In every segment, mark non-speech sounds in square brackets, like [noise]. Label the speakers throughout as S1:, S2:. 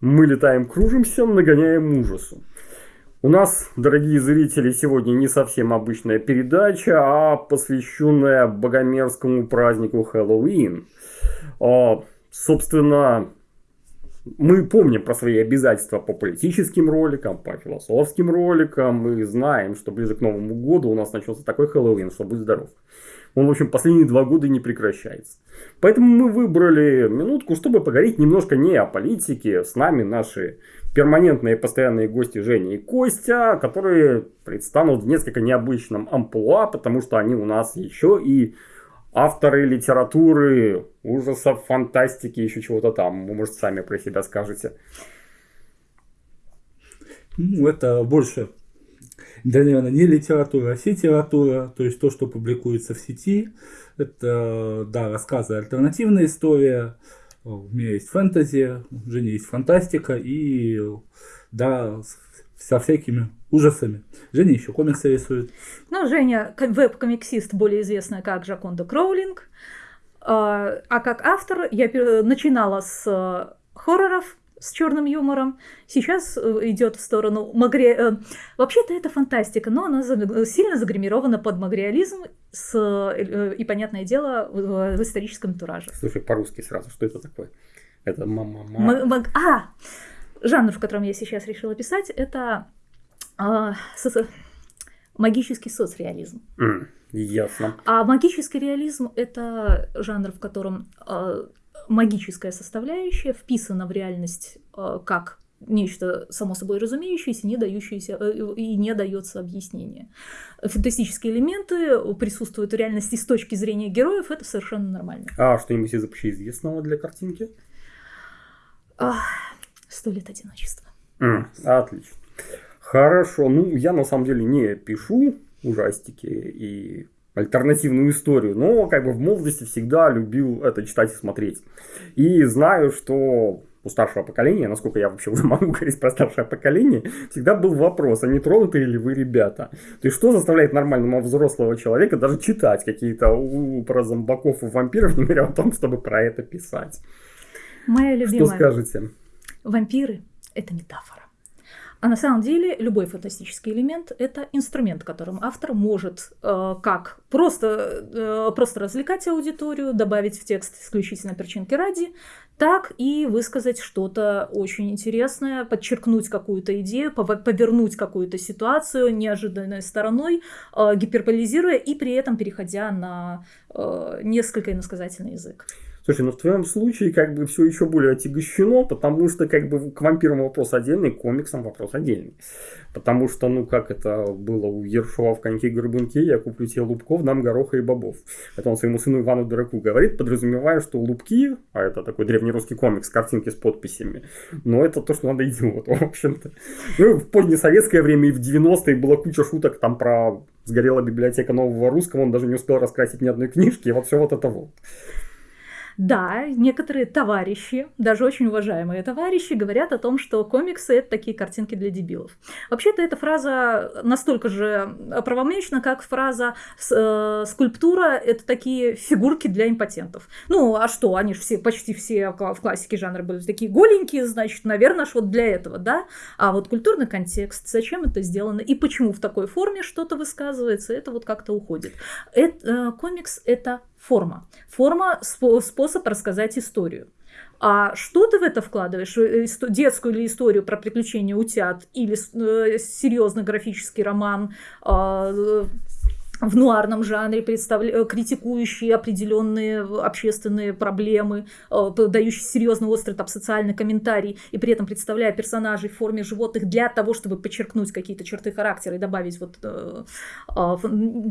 S1: Мы летаем, кружимся, нагоняем ужасу. У нас, дорогие зрители, сегодня не совсем обычная передача, а посвященная богомерзкому празднику Хэллоуин. А, собственно, мы помним про свои обязательства по политическим роликам, по философским роликам. Мы знаем, что ближе к Новому году у нас начался такой Хэллоуин, что будь здоров. Он, в общем, последние два года не прекращается. Поэтому мы выбрали минутку, чтобы поговорить немножко не о политике. С нами наши перманентные постоянные гости Женя и Костя, которые предстанут в несколько необычном амплуа, потому что они у нас еще и авторы литературы, ужасов, фантастики, еще чего-то там. Вы, может, сами про себя скажете.
S2: Ну, это больше да, наверное, не литература, а сетература, то есть то, что публикуется в сети. Это, да, рассказы, альтернативная история, у меня есть фэнтези, у Жени есть фантастика и, да, со всякими ужасами. Женя еще комиксы рисует.
S3: Ну, Женя веб-комиксист, более известная как Жаконда Кроулинг. А, а как автор я начинала с э, хорроров, с черным юмором. Сейчас э, идет в сторону магре... Э, вообще-то это фантастика, но она сильно загримирована под магреализм с... Э, и, понятное дело, в историческом тураже.
S1: Слушай, по-русски сразу, что это такое? Это мама
S3: мама А! Жанр, в котором я сейчас решила писать, это а, со... магический соцреализм.
S1: Mm, ясно.
S3: А магический реализм это жанр, в котором а, магическая составляющая вписана в реальность э, как нечто само собой разумеющееся, не дающееся э, и не дается объяснение. Фантастические элементы присутствуют в реальности с точки зрения героев, это совершенно нормально.
S1: А что-нибудь из общеизвестного для картинки?
S3: Сто лет одиночества.
S1: Mm, отлично. Хорошо. Ну, я на самом деле не пишу ужастики и альтернативную историю, но как бы в молодости всегда любил это читать и смотреть. И знаю, что у старшего поколения, насколько я вообще [laughs] уже могу говорить про старшее поколение, всегда был вопрос, а не тронутые ли вы ребята? То есть, что заставляет нормального взрослого человека даже читать какие-то про зомбаков и вампиров, [laughs] не говоря о том, чтобы про это писать?
S3: Моя любимая.
S1: Что скажете?
S3: Вампиры – это метафора. А на самом деле любой фантастический элемент – это инструмент, которым автор может э, как просто, э, просто развлекать аудиторию, добавить в текст исключительно перчинки ради, так и высказать что-то очень интересное, подчеркнуть какую-то идею, повернуть какую-то ситуацию неожиданной стороной, э, гиперболизируя и при этом переходя на э, несколько иносказательный язык.
S1: Слушай, ну в твоем случае как бы все еще более отягощено, потому что как бы к вампирам вопрос отдельный, к комиксам вопрос отдельный. Потому что, ну как это было у Ершова в коньке горбунке, я куплю тебе лубков, дам гороха и бобов. Это он своему сыну Ивану Дураку говорит, подразумевая, что лубки, а это такой древнерусский комикс, картинки с подписями, но это то, что надо идиоту, в общем-то. Ну, в позднесоветское время и в 90-е была куча шуток там про сгорела библиотека нового русского, он даже не успел раскрасить ни одной книжки, и вот все вот это вот.
S3: Да, некоторые товарищи, даже очень уважаемые товарищи, говорят о том, что комиксы это такие картинки для дебилов. Вообще-то эта фраза настолько же правомечна, как фраза э, скульптура это такие фигурки для импотентов. Ну, а что, они же все, почти все в классике жанра были такие голенькие, значит, наверное, вот для этого, да? А вот культурный контекст, зачем это сделано и почему в такой форме что-то высказывается, это вот как-то уходит. Это, э, комикс это форма. Форма – способ рассказать историю. А что ты в это вкладываешь? Э, детскую или историю про приключения утят или э, серьезный графический роман, э, в нуарном жанре, представля... Э, критикующие определенные общественные проблемы, э, дающие серьезный острый там, социальный комментарий, и при этом представляя персонажей в форме животных для того, чтобы подчеркнуть какие-то черты характера и добавить вот... Э,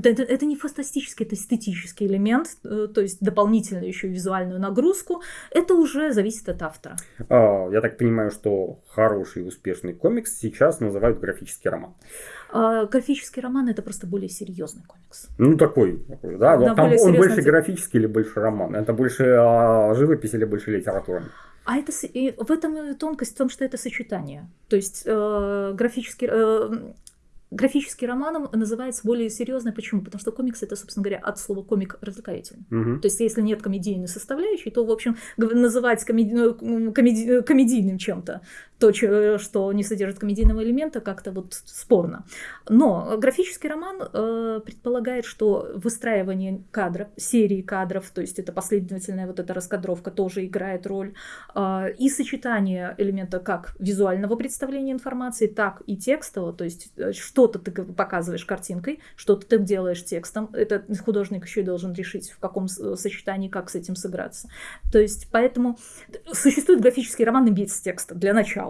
S3: это не фантастический, это эстетический элемент, то есть дополнительную еще визуальную нагрузку. Это уже зависит от автора.
S1: А, я так понимаю, что хороший успешный комикс сейчас называют графический роман.
S3: А, графический роман это просто более серьезный комикс.
S1: Ну, такой, да. да Там он больше графический или больше роман? Это больше а, живопись или больше литература?
S3: А это и в этом тонкость в том, что это сочетание. То есть э, графический э, графический роман называется более серьезно. Почему? Потому что комикс это, собственно говоря, от слова комик развлекательный.
S1: Мгм.
S3: То есть, если нет комедийной составляющей, то, в общем, называть комеди- ну, комеди- комедийным чем-то то, что не содержит комедийного элемента, как-то вот спорно. Но графический роман э, предполагает, что выстраивание кадров, серии кадров, то есть это последовательная вот эта раскадровка тоже играет роль, э, и сочетание элемента как визуального представления информации, так и текстового, то есть э, что-то ты показываешь картинкой, что-то ты делаешь текстом, это художник еще и должен решить, в каком сочетании, как с этим сыграться. То есть поэтому существует графический роман без текста для начала.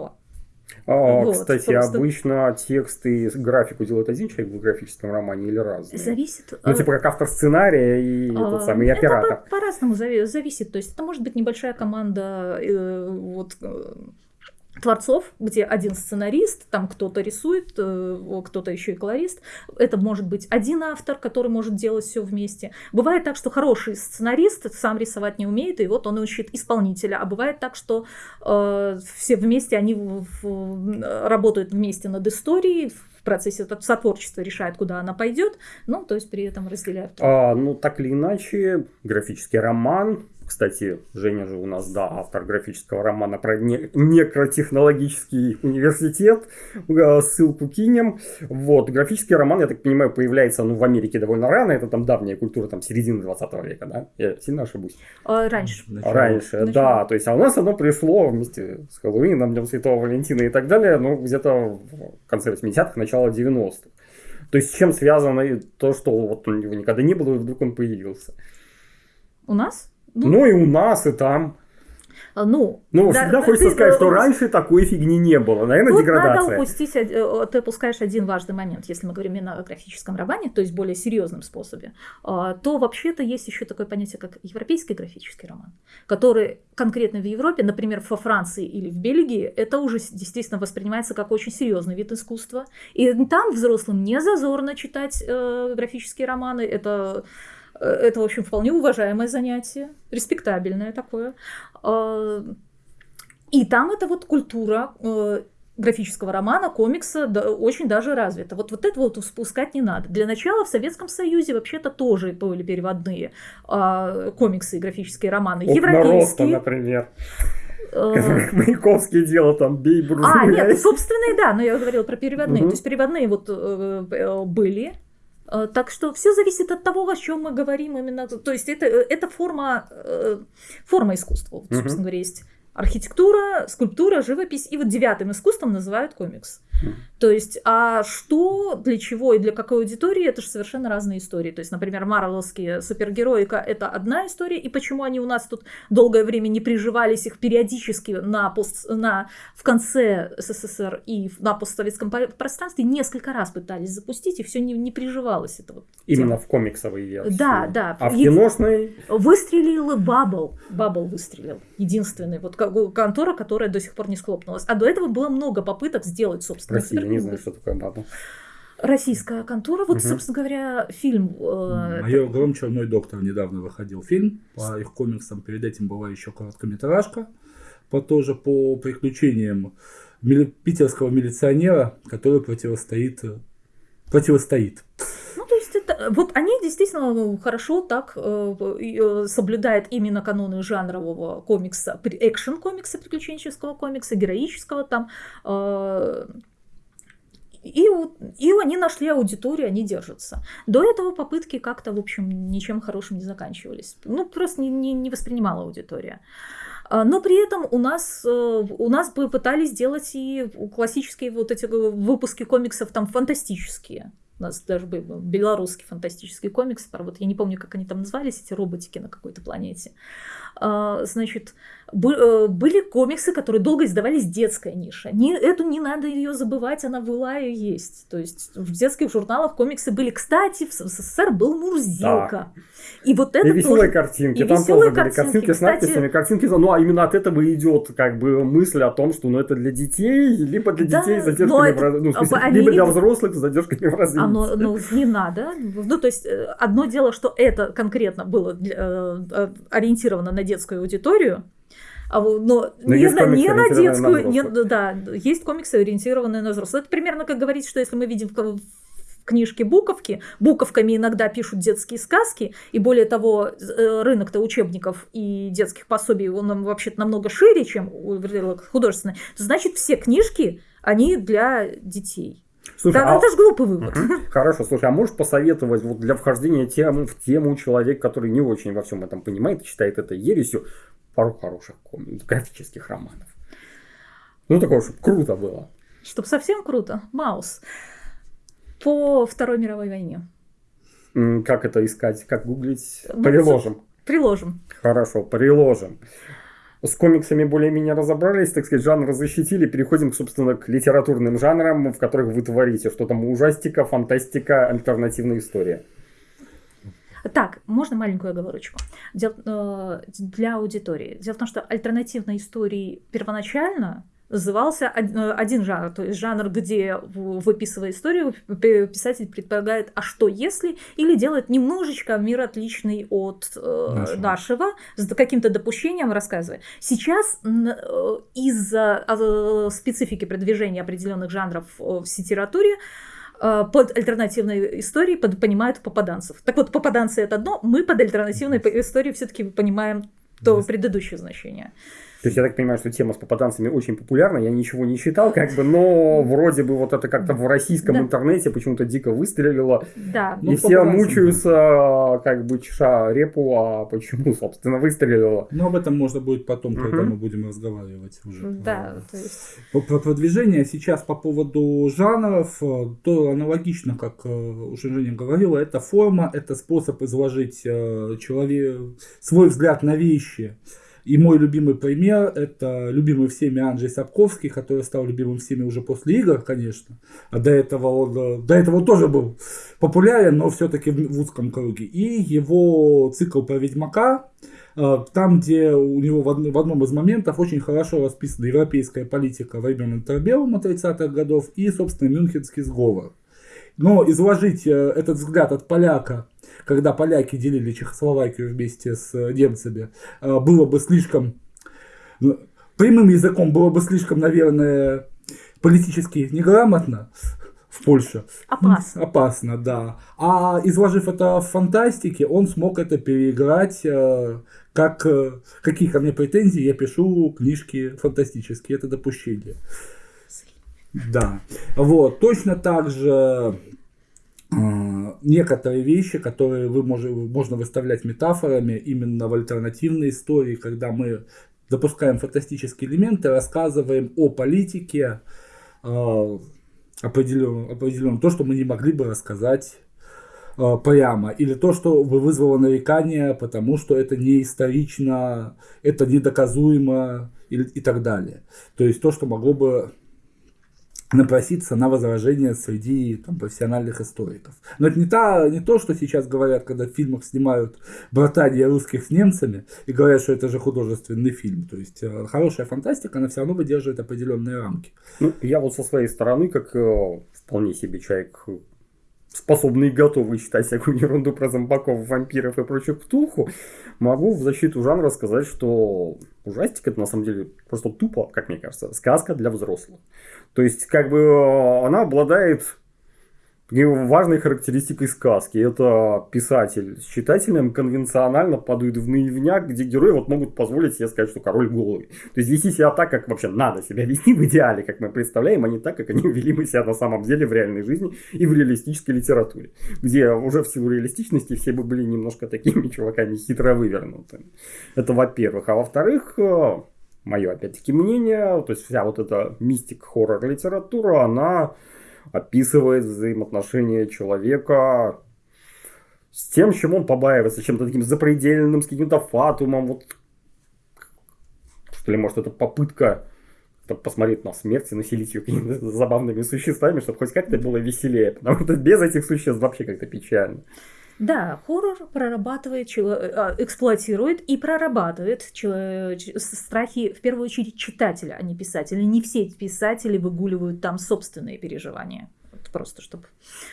S1: А,
S3: Вот,
S1: кстати,
S3: просто-
S1: обычно тексты и графику делает один человек в графическом романе или разные?
S3: Зависит...
S1: Ну,
S3: э,
S1: типа как автор сценария и
S3: А,
S1: этот самый и
S3: это
S1: оператор.
S3: по- по-разному зави- зависит. То есть это может быть небольшая команда э, вот, э, творцов, где один сценарист, там кто-то рисует, э, кто-то еще и колорист. Это может быть один автор, который может делать все вместе. Бывает так, что хороший сценарист сам рисовать не умеет, и вот он ищет исполнителя. А бывает так, что э, все вместе, они в- в- работают вместе над историей, в процессе сотворчества решают, куда она пойдет, ну, то есть при этом разделяют.
S1: А, ну, так или иначе, графический роман. Кстати, Женя же у нас, да, автор графического романа про не- некротехнологический университет. Э, Ссылку кинем. Вот, графический роман, я так понимаю, появляется ну, в Америке довольно рано. Это там давняя культура, там, середины 20 века, да? Я сильно ошибусь?
S3: А, раньше.
S2: Начало.
S1: Раньше,
S3: Начало.
S1: да. То есть, а у нас оно пришло вместе с Хэллоуином, Днем Святого Валентина и так далее, ну, где-то в конце 80-х, начало 90-х. То есть, с чем связано то, что вот у него никогда не было, и вдруг он появился.
S3: У нас?
S1: Ну, и у нас, и там.
S3: А, Ну,
S1: Ну,
S3: да,
S1: всегда хочется
S3: ты,
S1: сказать,
S3: э,
S1: что раньше такой фигни не было. Наверное,
S3: Тут надо
S1: деградация.
S3: упустить, од- э, ты упускаешь один важный момент, если мы говорим именно о графическом романе, то есть более серьезном способе, а, то вообще-то есть еще такое понятие, как европейский графический роман, который конкретно в Европе, например, во Франции или в Бельгии, это уже действительно воспринимается как очень серьезный вид искусства. И там взрослым не зазорно читать э, графические романы, это э, это, в общем, вполне уважаемое занятие, респектабельное такое. А, И там эта вот культура э, графического романа, комикса да, очень даже развита. Вот, вот это вот спускать не надо. Для начала в Советском Союзе вообще-то тоже были переводные а, комиксы и графические романы.
S1: Роста,
S3: Европейские.
S1: например.
S3: э, [laughs]
S1: Маяковский делал там бей
S3: а, нет, собственные, да, но я говорила про переводные. То есть переводные вот э, э, были. Э, Так что все зависит от того, о чем мы говорим именно. То есть это, это форма, э, форма искусства. Вот, собственно говоря, есть архитектура, скульптура, живопись. И вот девятым искусством называют комикс. То есть, а что, для чего и для какой аудитории, это же совершенно разные истории. То есть, например, марвеловские супергероика – это одна история, и почему они у нас тут долгое время не приживались, их периодически на, пост, на, в конце СССР и на постсоветском по- пространстве несколько раз пытались запустить, и все не, не приживалось это вот.
S1: Именно в комиксовой версии.
S3: Да, да.
S1: А в киношной
S3: Выстрелил Бабл. Бабл выстрелил. Единственный. Вот ко- контора, которая до сих пор не схлопнулась. А до этого было много попыток сделать, собственно.
S1: России, я не знаю, что такое баба.
S3: Российская контора. Вот,
S1: Мгм.
S3: собственно говоря, фильм. э,
S2: Майор Гром, Черной доктор недавно выходил фильм по их комиксам. Перед этим была еще короткометражка по тоже по приключениям мили- питерского милиционера, который противостоит э, противостоит.
S3: Ну, то есть это, вот они действительно хорошо так э, э, соблюдают именно каноны жанрового комикса, экшен-комикса, приключенческого комикса, героического там. э, и, и они нашли аудиторию, они держатся. До этого попытки как-то, в общем, ничем хорошим не заканчивались. Ну, просто не, не, не воспринимала аудитория. А, Но при этом у нас, у нас бы пытались делать и классические вот эти выпуски комиксов там фантастические. У нас даже был белорусский фантастический комикс, про вот я не помню, как они там назывались, эти роботики на какой-то планете. А, Значит, были комиксы, которые долго издавались детская ниша. Не, эту не надо ее забывать, она была и есть. То есть в детских журналах комиксы были. Кстати, в СССР был Мурзилка. И вот это
S1: и веселые
S3: тоже...
S1: картинки.
S3: и
S1: Там тоже были
S3: картинки.
S1: картинки с
S3: Кстати-
S1: надписями, картинки. Ну, а именно от этого идет как бы мысль о том, что ну, это для детей, либо для
S3: Да,
S1: детей с задержками
S3: это-
S1: в раз- ну, смысле,
S3: они
S1: либо для взрослых с задержками в развитии.
S3: Оно, ну, не надо. Ну, то есть, э, одно дело, что это конкретно было для- э, э, ориентировано на детскую аудиторию, А, но, но не, на, не на детскую, на не, да, есть комиксы, ориентированные на взрослых. Это примерно как говорить, что если мы видим в, книжке буковки, буковками иногда пишут детские сказки, и более того, э, рынок-то учебников и детских пособий, он вообще-то намного шире, чем художественный, значит все книжки, они для детей. Слушай, да, а... это же глупый вывод. Угу.
S1: Хорошо, слушай, а можешь посоветовать вот для вхождения тем, в тему человек, который не очень во всем этом понимает, считает это ересью, пару хороших комиксов, графических романов? Ну, такого, чтобы круто было.
S3: Чтобы совсем круто. Маус. По Второй мировой войне.
S1: Как это искать? Как гуглить? Приложим.
S3: Приложим.
S1: Хорошо, приложим с комиксами более-менее разобрались, так сказать, жанр защитили, переходим, собственно, к литературным жанрам, в которых вы творите. Что там ужастика, фантастика, альтернативная история.
S3: Так, можно маленькую оговорочку э, для аудитории. Дело в том, что альтернативные истории первоначально назывался э, один жанр, то есть жанр, где, выписывая историю, писатель предполагает, а что если, или делает немножечко мир отличный от э, нашего, нашего с каким-то допущением рассказывая. Сейчас из-за э, специфики продвижения определенных жанров в литературе под альтернативной историей под, понимают попаданцев. Так вот, попаданцы это одно, мы под альтернативной историей все-таки понимаем то предыдущее значение.
S1: То есть я так понимаю, что тема с попаданцами очень популярна. Я ничего не читал, как бы, но вроде бы вот это как-то в российском да. интернете почему-то дико выстрелило.
S3: Да.
S1: И ну, все мучаются, как бы чеша репу, а почему, собственно, выстрелило.
S2: Но об этом можно будет потом, угу. когда мы будем разговаривать уже.
S3: Да. То есть...
S2: Про продвижение сейчас по поводу жанров, то аналогично, как э, уже Женя говорила, это форма, это способ изложить э, человек, свой взгляд на вещи. И мой любимый пример – это любимый всеми Анджей Сапковский, который стал любимым всеми уже после игр, конечно. А до этого он, э, до этого он тоже был популярен, но все-таки в узком круге. И его цикл про Ведьмака, э, там, где у него в одном из моментов очень хорошо расписана европейская политика времен Интербелума 30-х годов и, собственно, Мюнхенский сговор. Но изложить э, этот взгляд от поляка когда поляки делили Чехословакию вместе с э, немцами, э, было бы слишком прямым языком было бы слишком, наверное, политически неграмотно в Польше.
S3: Опасно.
S2: Опасно, да. А изложив это в фантастике, он смог это переиграть как какие ко мне претензии, я пишу книжки фантастические, это допущение. Да. Вот. Точно так же а, некоторые вещи, которые вы можете, можно выставлять метафорами именно в альтернативной истории, когда мы допускаем фантастические элементы, рассказываем о политике э, определенном, то, что мы не могли бы рассказать э, прямо, или то, что бы вызвало нарекания, потому что это не исторично, это недоказуемо и так далее. То есть то, что могло бы напроситься на возражение среди там, профессиональных историков. Но это не, та, не то, что сейчас говорят, когда в фильмах снимают братания русских с немцами и говорят, что это же художественный фильм. То есть э, хорошая фантастика, она все равно выдерживает определенные рамки.
S1: Ну, я вот со своей стороны, как э, вполне себе человек способный и готовый читать всякую ерунду про зомбаков, вампиров и прочую ктулху, могу в защиту жанра сказать, что ужастик это на самом деле просто тупо, как мне кажется, сказка для взрослых. То есть, как бы э, она обладает важной характеристикой сказки. Это писатель с читателем конвенционально падают в наивняк, где герои вот могут позволить себе сказать, что король голый. То есть вести себя так, как вообще надо себя вести в идеале, как мы представляем, а не так, как они вели бы себя на самом деле в реальной жизни и в реалистической литературе. Где уже в силу реалистичности все бы были немножко такими чуваками хитро вывернутыми. Это во-первых. А во-вторых, э, мое опять-таки мнение, то есть вся вот эта мистик-хоррор литература, она описывает взаимоотношения человека с тем, чем он побаивается, чем-то таким запредельным, с каким-то фатумом. Вот, что ли, может, это попытка посмотреть на смерть и населить ее какими-то забавными существами, чтобы хоть как-то было веселее. Потому что без этих существ вообще как-то печально.
S3: Да, хоррор прорабатывает, а, эксплуатирует и прорабатывает страхи, в первую очередь, читателя, а не писателя. Не все писатели выгуливают там собственные переживания. Просто чтобы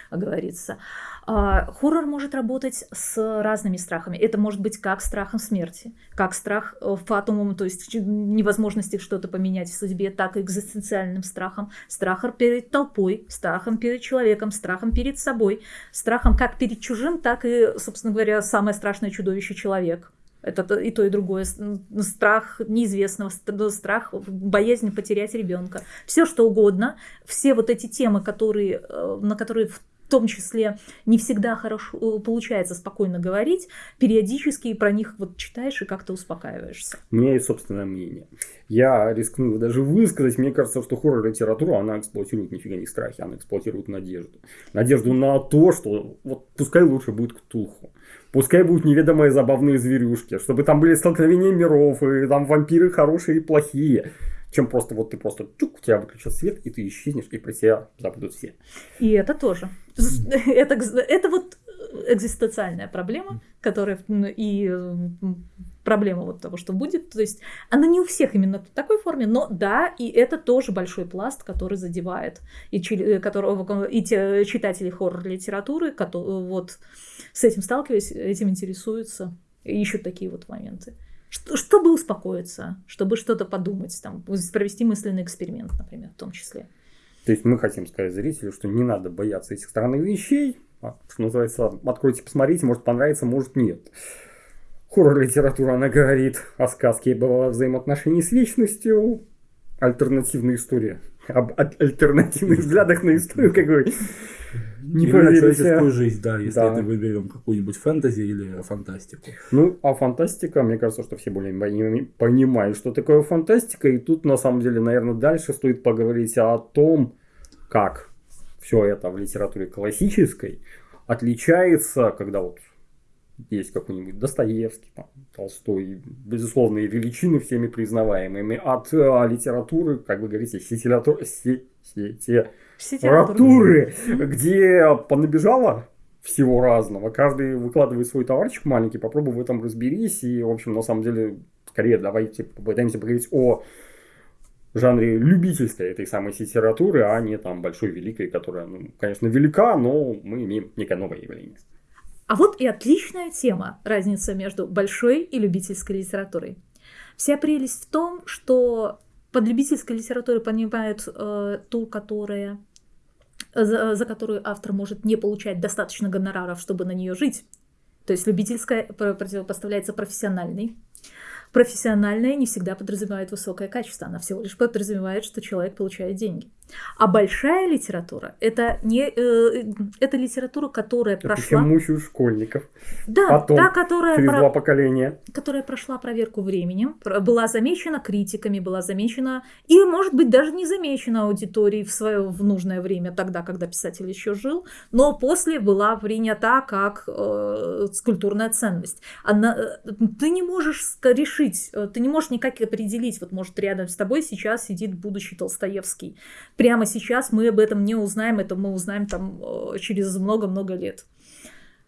S3: оговориться. А, хоррор может работать с разными страхами. Это может быть как страхом смерти, как страх э, фатумом, то есть невозможности что-то поменять в судьбе, так и экзистенциальным страхом, страхом перед толпой, страхом перед человеком, страхом перед собой, страхом как перед чужим, так и, собственно говоря, самое страшное чудовище человек. Это и то, и другое. Страх неизвестного, страх, боязнь потерять ребенка. Все что угодно. Все вот эти темы, которые, э, на которые в том числе не всегда хорошо э, получается спокойно говорить, периодически про них вот читаешь и как-то успокаиваешься.
S1: У меня есть собственное мнение. Я рискну даже высказать, мне кажется, что хоррор-литература, она эксплуатирует нифига не страхи, она эксплуатирует надежду. Надежду на то, что вот пускай лучше будет Ктулху. Пускай будут неведомые забавные зверюшки, чтобы там были столкновения миров, и там вампиры хорошие и плохие чем просто вот ты просто чук, у тебя выключат свет, и ты исчезнешь, и про тебя забудут все.
S3: И это тоже. [laughs] Это, это вот экзистенциальная проблема, которая и проблема вот того, что будет. То есть она не у всех именно в такой форме, но да, и это тоже большой пласт, который задевает и, которого, и те читатели хоррор-литературы, которые вот с этим сталкиваясь, этим интересуются, ищут такие вот моменты чтобы успокоиться, чтобы что-то подумать, там, провести мысленный эксперимент, например, в том числе.
S1: То есть мы хотим сказать зрителю, что не надо бояться этих странных вещей, а, что называется, откройте, посмотрите, может понравится, может нет. Хоррор-литература, она говорит о сказке об взаимоотношении с вечностью, альтернативная история, об альтернативных взглядах на историю, как бы
S2: не или на человеческую жизнь, да, если да. это выберем какую-нибудь фэнтези или фантастику.
S1: Ну, а фантастика, мне кажется, что все более понимают, что такое фантастика, и тут, на самом деле, наверное, дальше стоит поговорить о том, как все это в литературе классической отличается, когда вот есть какой-нибудь Достоевский, там, Толстой, безусловные величины всеми признаваемыми, от а, литературы, как вы говорите, сетилятур, се, сети, литературы, где понабежало всего разного. Каждый выкладывает свой товарчик маленький, попробуй в этом разберись. И, в общем, на самом деле, скорее давайте попытаемся поговорить о жанре любительской этой самой литературы, а не там большой великой, которая, ну, конечно, велика, но мы имеем некое новое явление.
S3: А вот и отличная тема, разница между большой и любительской литературой. Вся прелесть в том, что под любительской литературой понимают э, ту, которая за, за которую автор может не получать достаточно гонораров, чтобы на нее жить. То есть любительская противопоставляется профессиональной. Профессиональная не всегда подразумевает высокое качество, она всего лишь подразумевает, что человек получает деньги. А большая литература это не э, это литература, которая это прошла.
S1: мучают школьников.
S3: Да,
S1: Потом,
S3: та, которая
S1: через про... два поколения.
S3: Которая прошла проверку временем, была замечена критиками, была замечена и, может быть, даже не замечена аудиторией в свое в нужное время, тогда, когда писатель еще жил, но после была принята как э, культурная ценность. Она, э, ты не можешь решить, э, ты не можешь никак определить, вот может рядом с тобой сейчас сидит будущий Толстоевский прямо сейчас мы об этом не узнаем, это мы узнаем там э, через много-много лет.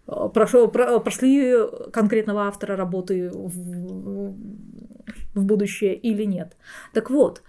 S3: Э, Прошло, про, прошли конкретного автора работы в, в будущее или нет. Так вот,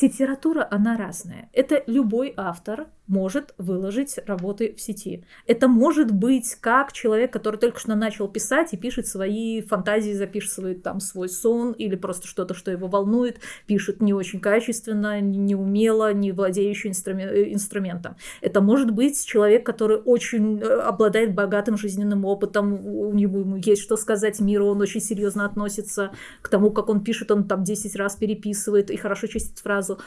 S3: литература, она разная. Это любой автор может выложить работы в сети. Это может быть как человек, который только что начал писать и пишет свои фантазии, записывает там свой сон или просто что-то, что его волнует, пишет не очень качественно, не умело, не владеющий инструмен- инструментом. Это может быть человек, который очень э, обладает богатым жизненным опытом, у него есть что сказать миру, он очень серьезно относится к тому, как он пишет, он там 10 раз переписывает и хорошо чистит фразу.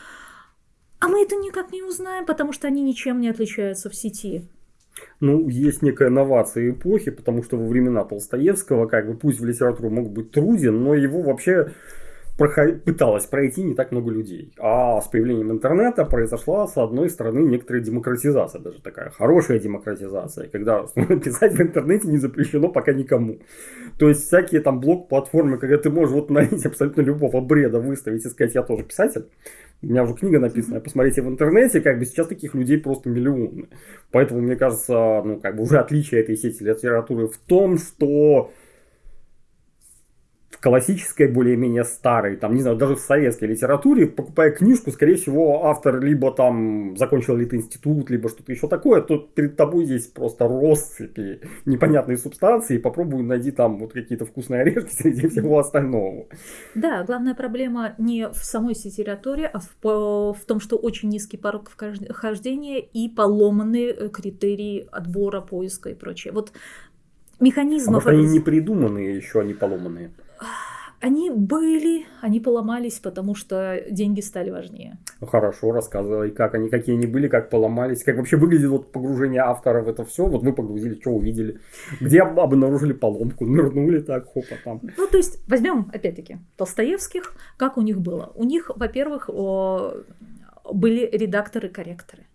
S3: А мы это никак не узнаем, потому что они ничем не отличаются в сети.
S1: Ну, есть некая новация эпохи, потому что во времена Толстоевского, как бы, пусть в литературу мог быть труден, но его вообще. Пыталось пройти не так много людей. А с появлением интернета произошла, с одной стороны, некоторая демократизация, даже такая хорошая демократизация, когда [laughs] писать в интернете не запрещено пока никому. То есть всякие там блок-платформы, когда ты можешь вот найти абсолютно любого бреда выставить и сказать, я тоже писатель, у меня уже книга написана, посмотрите в интернете, как бы сейчас таких людей просто миллионы. Поэтому, мне кажется, ну, как бы уже отличие этой сети литературы в том, что в классической, более-менее старой, там, не знаю, даже в советской литературе, покупая книжку, скорее всего, автор либо там закончил ли институт, либо что-то еще такое, то перед тобой здесь просто россыпи непонятные субстанции, попробуй найди там вот какие-то вкусные орешки среди всего остального.
S3: Да, главная проблема не в самой литературе, а в, в том, что очень низкий порог вхождения и поломанные э, критерии отбора, поиска и прочее. Вот механизмов...
S1: А вот они не придуманные еще, они поломанные.
S3: Они были, они поломались, потому что деньги стали важнее.
S1: Ну, хорошо, рассказывай, как они, какие они были, как поломались, как вообще выглядит вот погружение автора в это все. Вот вы погрузили, что увидели, где обнаружили поломку, нырнули так, хопа там.
S3: Ну, то есть, возьмем, опять-таки, Толстоевских, как у них было. У них, во-первых, были редакторы-корректоры.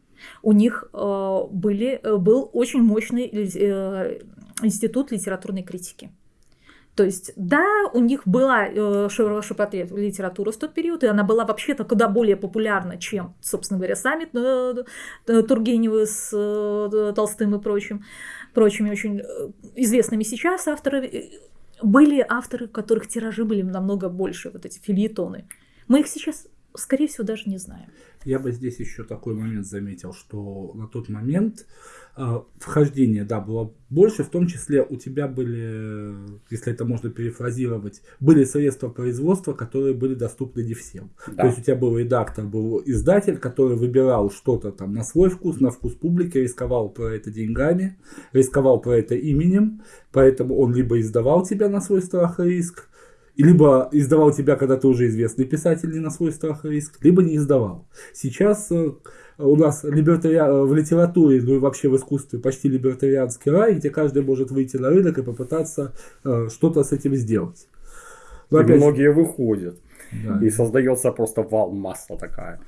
S3: У них были, был очень мощный э, институт литературной критики. То есть, да, у них была э, широкопотреб литература в тот период, и она была вообще-то куда более популярна, чем, собственно говоря, сами э, э, Тургеневы с э, Толстым и прочим, прочими очень э, известными сейчас авторы. Были авторы, которых тиражи были намного больше, вот эти фильетоны. Мы их сейчас, скорее всего, даже не знаем.
S2: Я бы здесь еще такой момент заметил, что на тот момент э, вхождение, да, было больше, в том числе у тебя были, если это можно перефразировать, были средства производства, которые были доступны не всем. Да. То есть у тебя был редактор, был издатель, который выбирал что-то там на свой вкус, на вкус публики, рисковал про это деньгами, рисковал про это именем, поэтому он либо издавал тебя на свой страх и риск, либо издавал тебя, когда ты уже известный писатель, не на свой страх и риск, либо не издавал. Сейчас э, у нас либертари... Э, в литературе, ну и вообще в искусстве почти либертарианский рай, где каждый может выйти на рынок и попытаться э, что-то с этим сделать.
S1: Но и опять... многие выходят. Да. И создается просто вал масса такая.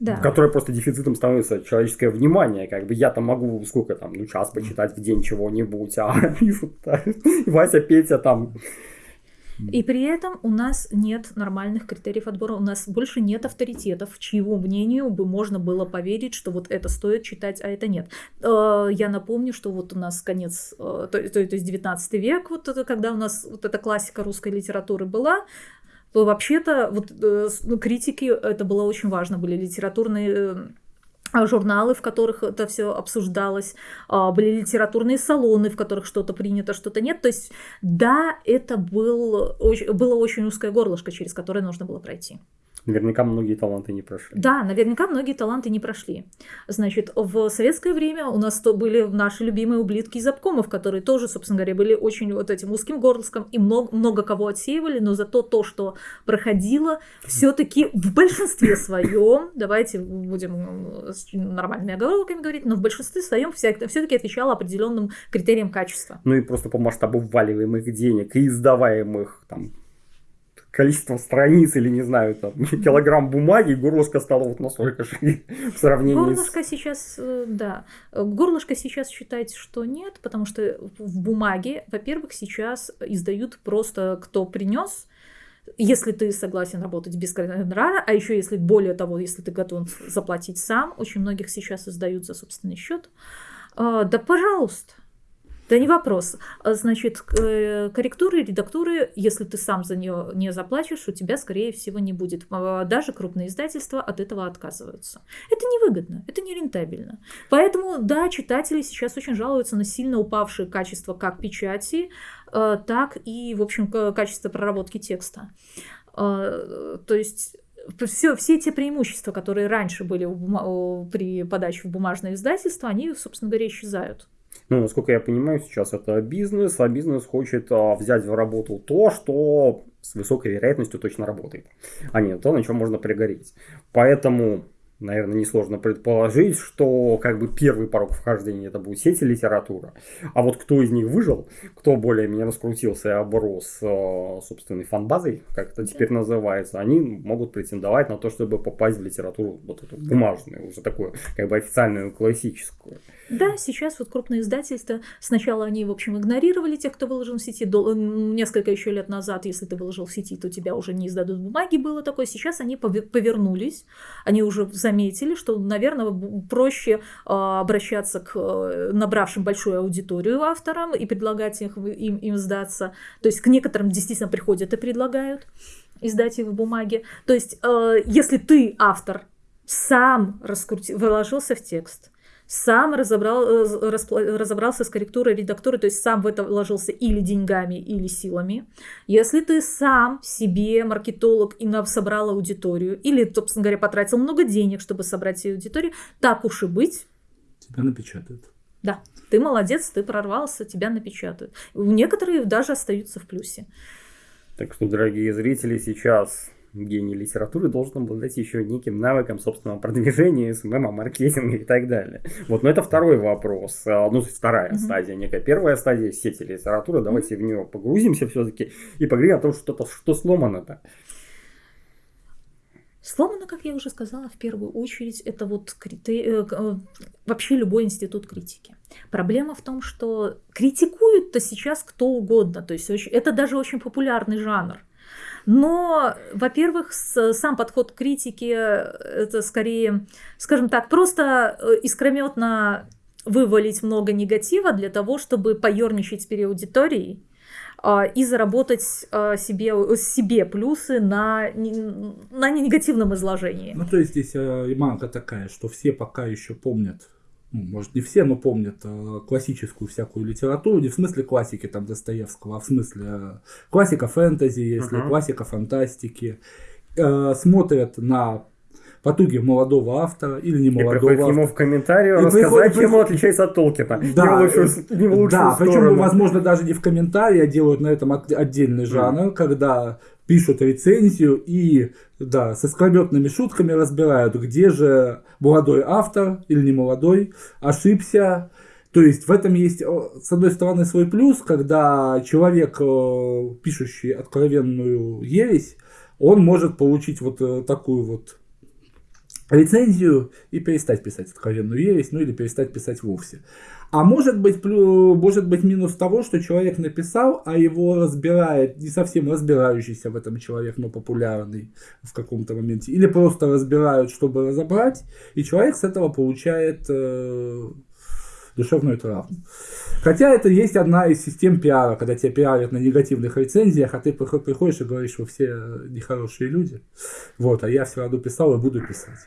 S3: Да.
S1: Которая просто дефицитом становится человеческое внимание. Как бы я там могу сколько там, ну час почитать в день чего-нибудь, а [laughs] пишут Вася, Петя там
S3: и при этом у нас нет нормальных критериев отбора, у нас больше нет авторитетов, чьему мнению бы можно было поверить, что вот это стоит читать, а это нет. Э, я напомню, что вот у нас конец, э, то, то, есть 19 век, вот это, когда у нас вот эта классика русской литературы была, то вообще-то вот э, ну, критики, это было очень важно, были литературные журналы, в которых это все обсуждалось, а, были литературные салоны, в которых что-то принято, что-то нет. То есть, да, это был, было очень узкое горлышко, через которое нужно было пройти.
S1: Наверняка многие таланты не прошли.
S3: Да, наверняка многие таланты не прошли. Значит, в советское время у нас то были наши любимые ублитки из обкомов, которые тоже, собственно говоря, были очень вот этим узким горлышком и много, много кого отсеивали, но зато то, что проходило, все-таки в большинстве своем, давайте будем с нормальными оговорками говорить, но в большинстве своем все-таки отвечало определенным критериям качества.
S1: Ну и просто по масштабу вваливаемых денег и издаваемых там количеством страниц или, не знаю, там, [laughs] килограмм бумаги, горлышко стало вот настолько же [laughs] в сравнении
S3: Горлышко с... сейчас, э, да. Горлышко сейчас считается, что нет, потому что в бумаге, во-первых, сейчас издают просто кто принес, если ты согласен работать без гонорара, а еще если более того, если ты готов заплатить сам, очень многих сейчас издают за собственный счет. А, да, пожалуйста, да не вопрос. А, значит, э, корректуры, редактуры, если ты сам за нее не заплатишь, у тебя, скорее всего, не будет. А, даже крупные издательства от этого отказываются. Это невыгодно, это не рентабельно. Поэтому, да, читатели сейчас очень жалуются на сильно упавшее качество как печати, а, так и, в общем, качество проработки текста. То есть все, все те преимущества, которые раньше были при подаче в бумажное издательство, они, собственно говоря, исчезают.
S1: Ну, насколько я понимаю, сейчас это бизнес, а бизнес хочет а, взять в работу то, что с высокой вероятностью точно работает, а не то, на чем можно пригореть. Поэтому наверное, несложно предположить, что как бы первый порог вхождения это будет сеть и литература. А вот кто из них выжил, кто более-менее раскрутился и оброс э, собственной фанбазой, как это теперь называется, они могут претендовать на то, чтобы попасть в литературу вот эту бумажную, уже такую как бы официальную классическую.
S3: Да, сейчас вот крупные издательства, сначала они, в общем, игнорировали тех, кто выложил в сети, до, несколько еще лет назад, если ты выложил в сети, то тебя уже не издадут бумаги, было такое, сейчас они повернулись, они уже за заметили, что, наверное, проще обращаться к набравшим большую аудиторию авторам и предлагать их, им, им сдаться. То есть к некоторым действительно приходят и предлагают издать их в бумаге. То есть, если ты автор, сам раскрути, выложился в текст, сам разобрал, э, разобрался с корректурой редактуры, то есть сам в это вложился или деньгами, или силами. Если ты сам себе маркетолог и собрал аудиторию, или, собственно говоря, потратил много денег, чтобы собрать себе аудиторию, так уж и быть.
S2: Тебя напечатают.
S3: Да, ты молодец, ты прорвался, тебя напечатают. Некоторые даже остаются в плюсе.
S1: Так что, дорогие зрители, сейчас гений литературы должен обладать еще неким навыком собственного продвижения, СММа, маркетинга и так далее. Вот, но это второй вопрос. А, ну, вторая mm-hmm. стадия, некая первая стадия сети литературы. Давайте mm-hmm. в нее погрузимся все-таки и поговорим о том, что, -то, что сломано-то.
S3: Сломано, как я уже сказала, в первую очередь, это вот критери... Э, э, вообще любой институт критики. Проблема в том, что критикуют-то сейчас кто угодно. То есть это даже очень популярный жанр. Но, во-первых, сам подход к критике это скорее, скажем так, просто э, искрометно вывалить много негатива для того, чтобы поерничать перед аудиторией а, и заработать а, себе, себе плюсы на, на негативном изложении.
S2: Ну, то есть здесь э, такая, что все пока еще помнят может не все, но помнят э, классическую всякую литературу, не в смысле классики там Достоевского, а в смысле э, классика фэнтези, если uh-huh. классика фантастики, э, смотрят на потуги молодого автора или не молодого и автора.
S1: ему в комментарии рассказать, чем он отличается от Толкина.
S2: Да, не в лучшую, не в лучшую да причем, возможно, даже не в комментарии, а делают на этом отдельный жанр, mm. когда пишут рецензию и, да, со скрометными шутками разбирают, где же молодой автор или не молодой ошибся. То есть в этом есть, с одной стороны, свой плюс, когда человек, пишущий откровенную ересь, он может получить вот э, такую вот рецензию и перестать писать откровенную ересь, ну или перестать писать вовсе. А может быть, может быть минус того, что человек написал, а его разбирает не совсем разбирающийся в этом человек, но популярный в каком-то моменте. Или просто разбирают, чтобы разобрать, и человек с этого получает э, душевную травму. Хотя это есть одна из систем пиара, когда тебя пиарят на негативных рецензиях, а ты приходишь и говоришь, что все нехорошие люди. Вот, а я все равно писал и буду писать.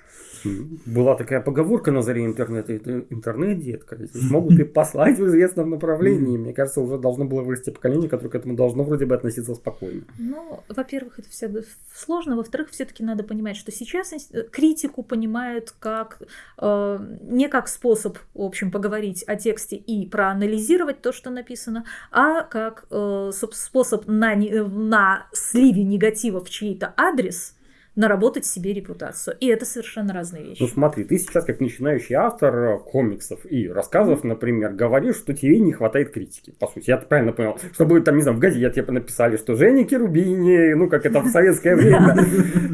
S1: Была такая поговорка на заре интернета, это интернет, детка. Здесь могут и послать в известном направлении. Мне кажется, уже должно было вырасти поколение, которое к этому должно вроде бы относиться спокойно.
S3: Ну, во-первых, это все сложно. Во-вторых, все-таки надо понимать, что сейчас критику понимают как э, не как способ, в общем, поговорить о тексте и проанализировать то, что написано, а как э, способ на, на сливе негатива в чей-то адрес – наработать себе репутацию. И это совершенно разные вещи.
S1: Ну смотри, ты сейчас как начинающий автор э, комиксов и рассказов, например, говоришь, что тебе не хватает критики. По сути, я правильно понял, чтобы там, не знаю, в газете написали, что Женя Керубини, ну как это в советское [laughs] время,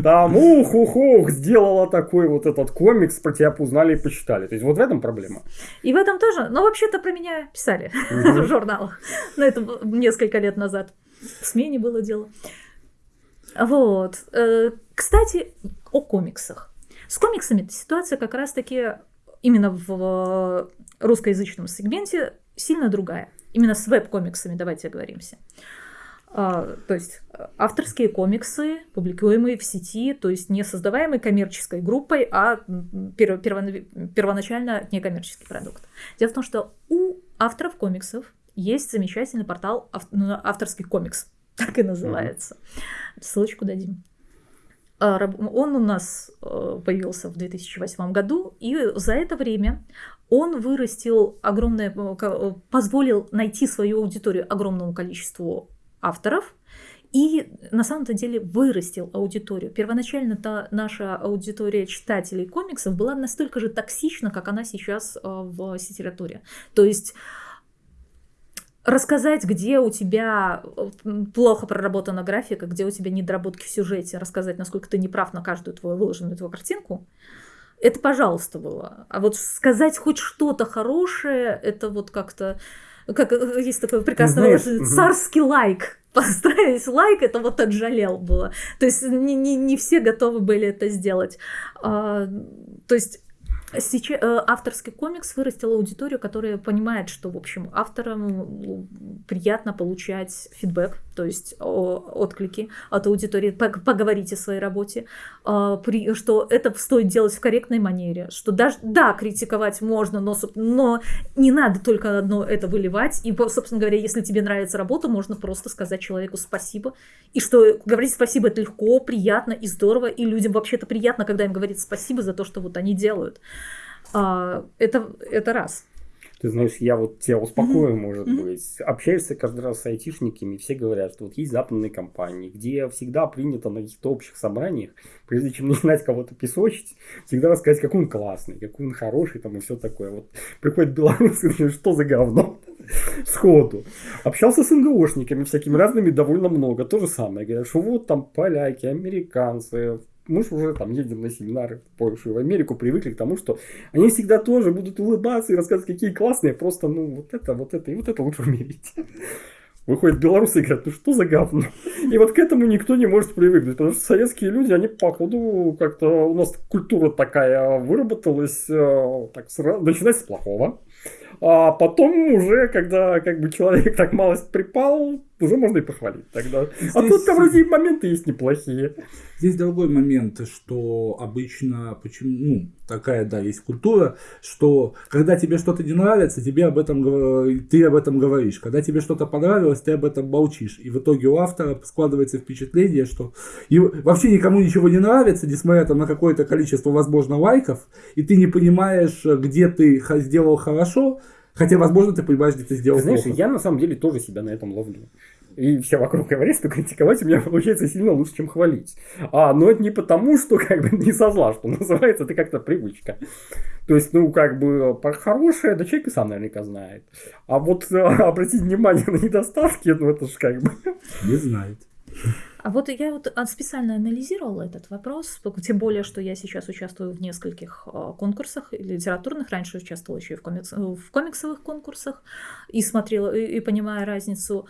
S1: там ух-ух-ух, сделала такой вот этот комикс, про тебя узнали и почитали. То есть вот в этом проблема.
S3: И в этом тоже, ну вообще-то про меня писали [laughs] в журналах. Но это несколько лет назад. В смене было дело. Вот. Э, кстати, о комиксах. С комиксами ситуация как раз-таки именно в русскоязычном сегменте сильно другая. Именно с веб-комиксами давайте оговоримся. А, то есть авторские комиксы, публикуемые в сети, то есть не создаваемые коммерческой группой, а первоначально некоммерческий продукт. Дело в том, что у авторов комиксов есть замечательный портал ну, авторский комикс [laughs] так и называется. Ссылочку дадим. А, он у нас э, появился в 2008 году, и за это время он вырастил огромное, э, э, позволил найти свою аудиторию огромному количеству авторов, и на самом-то деле вырастил аудиторию. Первоначально-то наша аудитория читателей комиксов была настолько же токсична, как она сейчас в литературе. То есть рассказать, где у тебя плохо проработана графика, где у тебя недоработки в сюжете, рассказать, насколько ты неправ на каждую твою выложенную твою картинку, это, пожалуйста, было. А вот сказать хоть что-то хорошее, это вот как-то как э, есть такое прекрасное
S1: Знаешь, мгм.
S3: царский лайк. [laughs] Поставить лайк, это вот отжалел было. То есть не, не, не все готовы были это сделать. А, то есть Сейчас, авторский комикс вырастил аудиторию, которая понимает, что, в общем, авторам ну, приятно получать фидбэк, то есть отклики от аудитории, пог- поговорить о своей работе, а, что это стоит делать в корректной манере, что даже, да, критиковать можно, но, но не надо только одно это выливать, и, собственно говоря, если тебе нравится работа, можно просто сказать человеку спасибо, и что говорить спасибо это легко, приятно и здорово, и людям вообще-то приятно, когда им говорят спасибо за то, что вот они делают. А, это, это раз.
S1: Ты знаешь, я вот тебя успокою,
S3: Мгм.
S1: может
S3: Мгм.
S1: быть. Общаешься каждый раз с айтишниками, и все говорят, что вот есть западные компании, где всегда принято на каких-то общих собраниях, прежде чем [laughs] начинать кого-то песочить, всегда рассказать, какой он классный, какой он хороший, там и все такое. Вот приходит белорус и говорит, что за говно? [laughs] Сходу. Общался с НГОшниками всякими разными довольно много. То же самое. Говорят, что вот там поляки, американцы, мы же уже там едем на семинары в Польшу и в Америку, привыкли к тому, что они всегда тоже будут улыбаться и рассказывать, какие классные, просто, ну, вот это, вот это и вот это лучше умереть. Выходят белорусы и говорят, ну что за говно? И вот к этому никто не может привыкнуть, потому что советские люди, они походу как-то, у нас культура такая выработалась, э, так сразу, начинать с плохого. А потом уже, когда как бы человек так малость припал, уже можно и похвалить тогда. А
S2: Здесь-
S1: тут там и моменты есть неплохие.
S2: Здесь другой момент, что обычно, почему, ну, такая, да, есть культура, что когда тебе что-то не нравится, тебе об этом, ты об этом говоришь. Когда тебе что-то понравилось, ты об этом молчишь. И в итоге у автора складывается впечатление, что и вообще никому ничего не нравится, несмотря там на какое-то количество, возможно, лайков, и ты не понимаешь, где ты сделал хорошо, хотя, возможно, ты понимаешь, где ты сделал
S1: знаешь,
S2: плохо.
S1: я на самом деле тоже себя на этом ловлю. И все вокруг говорят, что критиковать у меня получается сильно лучше, чем хвалить. А, но это не потому, что как бы [laughs] не со зла, что называется, это как-то привычка. То есть, ну, как бы, про хорошее, да человек и сам наверняка знает. А вот э, [laughs] обратить внимание на недостатки, ну, это же как бы...
S2: Не знает.
S3: А вот я вот специально анализировала этот вопрос, тем более, что я сейчас участвую в нескольких а, конкурсах литературных, раньше участвовала еще и в, комикс- в комиксовых конкурсах, и смотрела, и, и понимая разницу,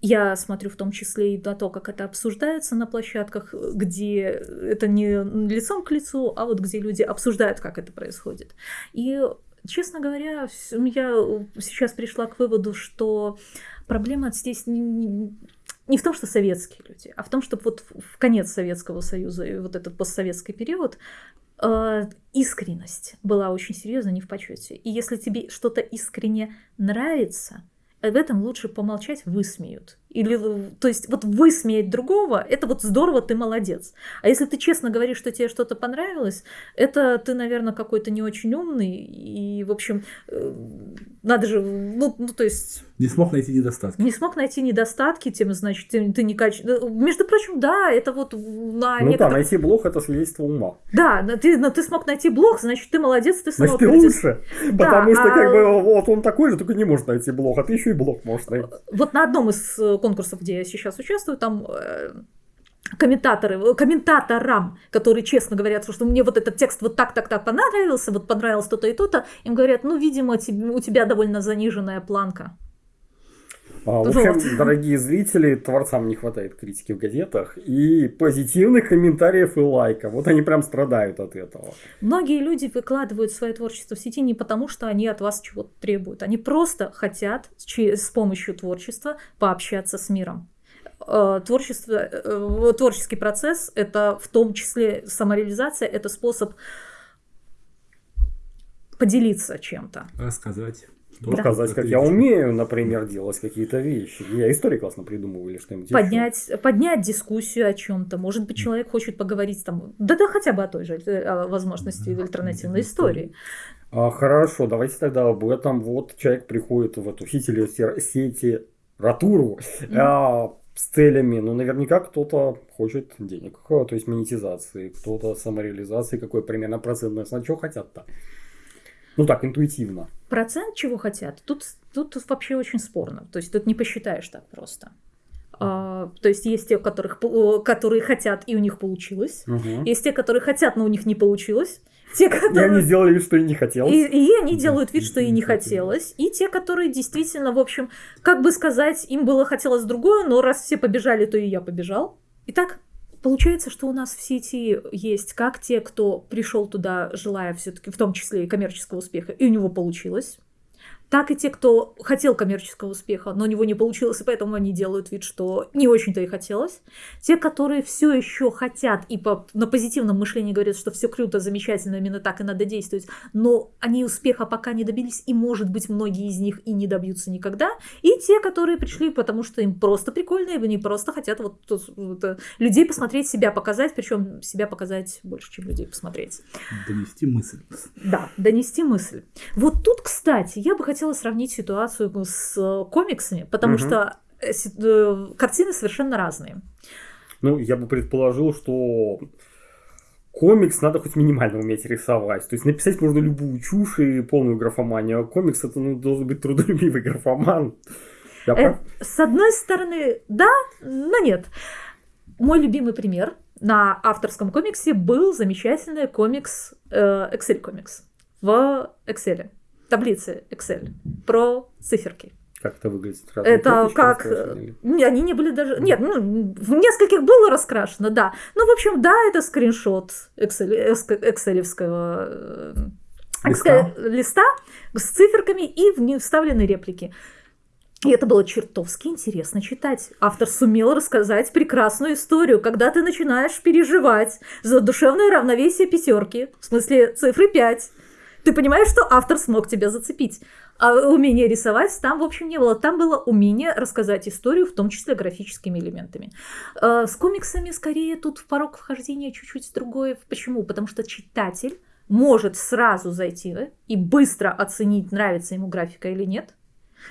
S3: я смотрю в том числе и на то, как это обсуждается на площадках, где это не лицом к лицу, а вот где люди обсуждают, как это происходит. И, честно говоря, я сейчас пришла к выводу, что проблема здесь не- в том, что советские люди, а в том, что вот в конец Советского Союза и вот этот постсоветский период э, искренность была очень серьезно не в почете. И если тебе что-то искренне нравится, э, в этом лучше помолчать, высмеют. Или, э, то есть, вот высмеять другого, это вот здорово, ты молодец. А если ты честно говоришь, что тебе что-то понравилось, это ты, наверное, какой-то не очень умный. И, в общем, э, надо же, ну, ну то есть,
S2: Не смог найти недостатки.
S3: не смог найти недостатки, тем, значит, ты, ты не каче... э, Между прочим, да, это вот на
S1: Ну да,
S3: некоторых...
S1: найти блог это свидетельство ума.
S3: Да, но ты, но ты смог найти блог, значит, ты молодец, ты
S1: Значит, ты лучше.
S3: Да,
S1: Потому что,
S3: а-
S1: как бы, вот он такой же, только не может найти блог, а ты еще и блог можешь найти.
S3: Вот на одном из конкурсов, где я сейчас участвую, там э, комментаторы, э, комментаторам, которые честно говорят, что мне вот этот текст вот так, так, так понравился, вот понравилось то-то и то-то, им говорят, ну, видимо, у тебя довольно заниженная планка.
S1: А, В
S3: Вот.
S1: общем, дорогие зрители, творцам не хватает критики в газетах и позитивных комментариев и лайков. Вот они прям страдают от этого.
S3: Многие люди выкладывают свое творчество в сети не потому, что они от вас чего-то требуют. Они просто хотят с помощью творчества пообщаться с миром. Э, Творчество, э, творческий процесс – это в том числе самореализация, это способ поделиться чем-то.
S2: Рассказать.
S3: Да.
S1: Показать, как я умею, например, делать какие-то вещи. Я истории классно придумываю или что-нибудь еще.
S3: Поднять, поднять дискуссию о чем-то. Может быть, человек хочет поговорить там, да, да хотя бы о той же э, о возможности
S2: Да,
S3: альтернативной истории.
S1: А, хорошо, давайте тогда об этом. Вот человек приходит в эту сети, сети ратуру а, с целями. Ну, наверняка кто-то хочет денег, а, то есть монетизации, кто-то самореализации. Какой примерно процентный основной. Чего хотят-то? Ну так, интуитивно.
S3: Процент чего хотят? Тут, тут вообще очень спорно. То есть тут не посчитаешь так просто. А, то есть есть те, которых, по- которые хотят, и у них получилось.
S1: Мгм.
S3: Есть те, которые хотят, но у них не получилось. Те,
S1: И
S3: которые...
S1: они сделали вид, что и не хотелось.
S3: И, и они делают вид,
S2: и-
S3: что
S2: и
S3: и не
S2: хотелось.
S3: И те, которые действительно, в общем, как бы сказать, им было хотелось другое, но раз все побежали, то и я побежал. Итак, получается, что у нас в сети есть как те, кто пришел туда, желая все-таки, в том числе и коммерческого успеха, и у него получилось. Так и те, кто хотел коммерческого успеха, но у него не получилось, и поэтому они делают вид, что не очень-то и хотелось. Те, которые все еще хотят и по, на позитивном мышлении говорят, что все круто, замечательно, именно так и надо действовать, но они успеха пока не добились, и, может быть, многие из них и не добьются никогда. И те, которые пришли, потому что им просто прикольно, и они просто хотят вот, вот, э, людей посмотреть, себя показать, причем себя показать больше, чем людей посмотреть.
S2: Донести мысль.
S3: Да, донести мысль. Вот тут, кстати, я бы хотела сравнить ситуацию с э, комиксами, потому
S1: Мгм.
S3: что э, э, картины совершенно разные.
S1: Ну, я бы предположил, что комикс надо хоть минимально уметь рисовать. То есть написать можно любую чушь и полную графоманию, а комикс это ну, должен быть трудолюбивый графоман. Я
S3: Э,
S1: прав?
S3: с одной стороны, да, но нет. Мой любимый пример на авторском комиксе был замечательный комикс э, Excel комикс в Excel, таблице Excel про циферки.
S1: Как это выглядит?
S3: Это
S1: Кнопочки
S3: как... Не, Они не были даже... Нет, ну, в нескольких было раскрашено, да. Ну, в общем, да, это скриншот Excel, экселевского э,
S2: Листа.
S3: листа с циферками и в них вставлены реплики. И это было чертовски интересно читать. Автор сумел рассказать прекрасную историю, когда ты начинаешь переживать за душевное равновесие пятерки, в смысле цифры 5. Ты понимаешь, что автор смог тебя зацепить. А умение рисовать там, в общем, не было. Там было умение рассказать историю, в том числе графическими элементами. Э, С комиксами скорее тут порог вхождения чуть-чуть другой. Почему? Потому что читатель может сразу зайти и быстро оценить, нравится ему графика или нет.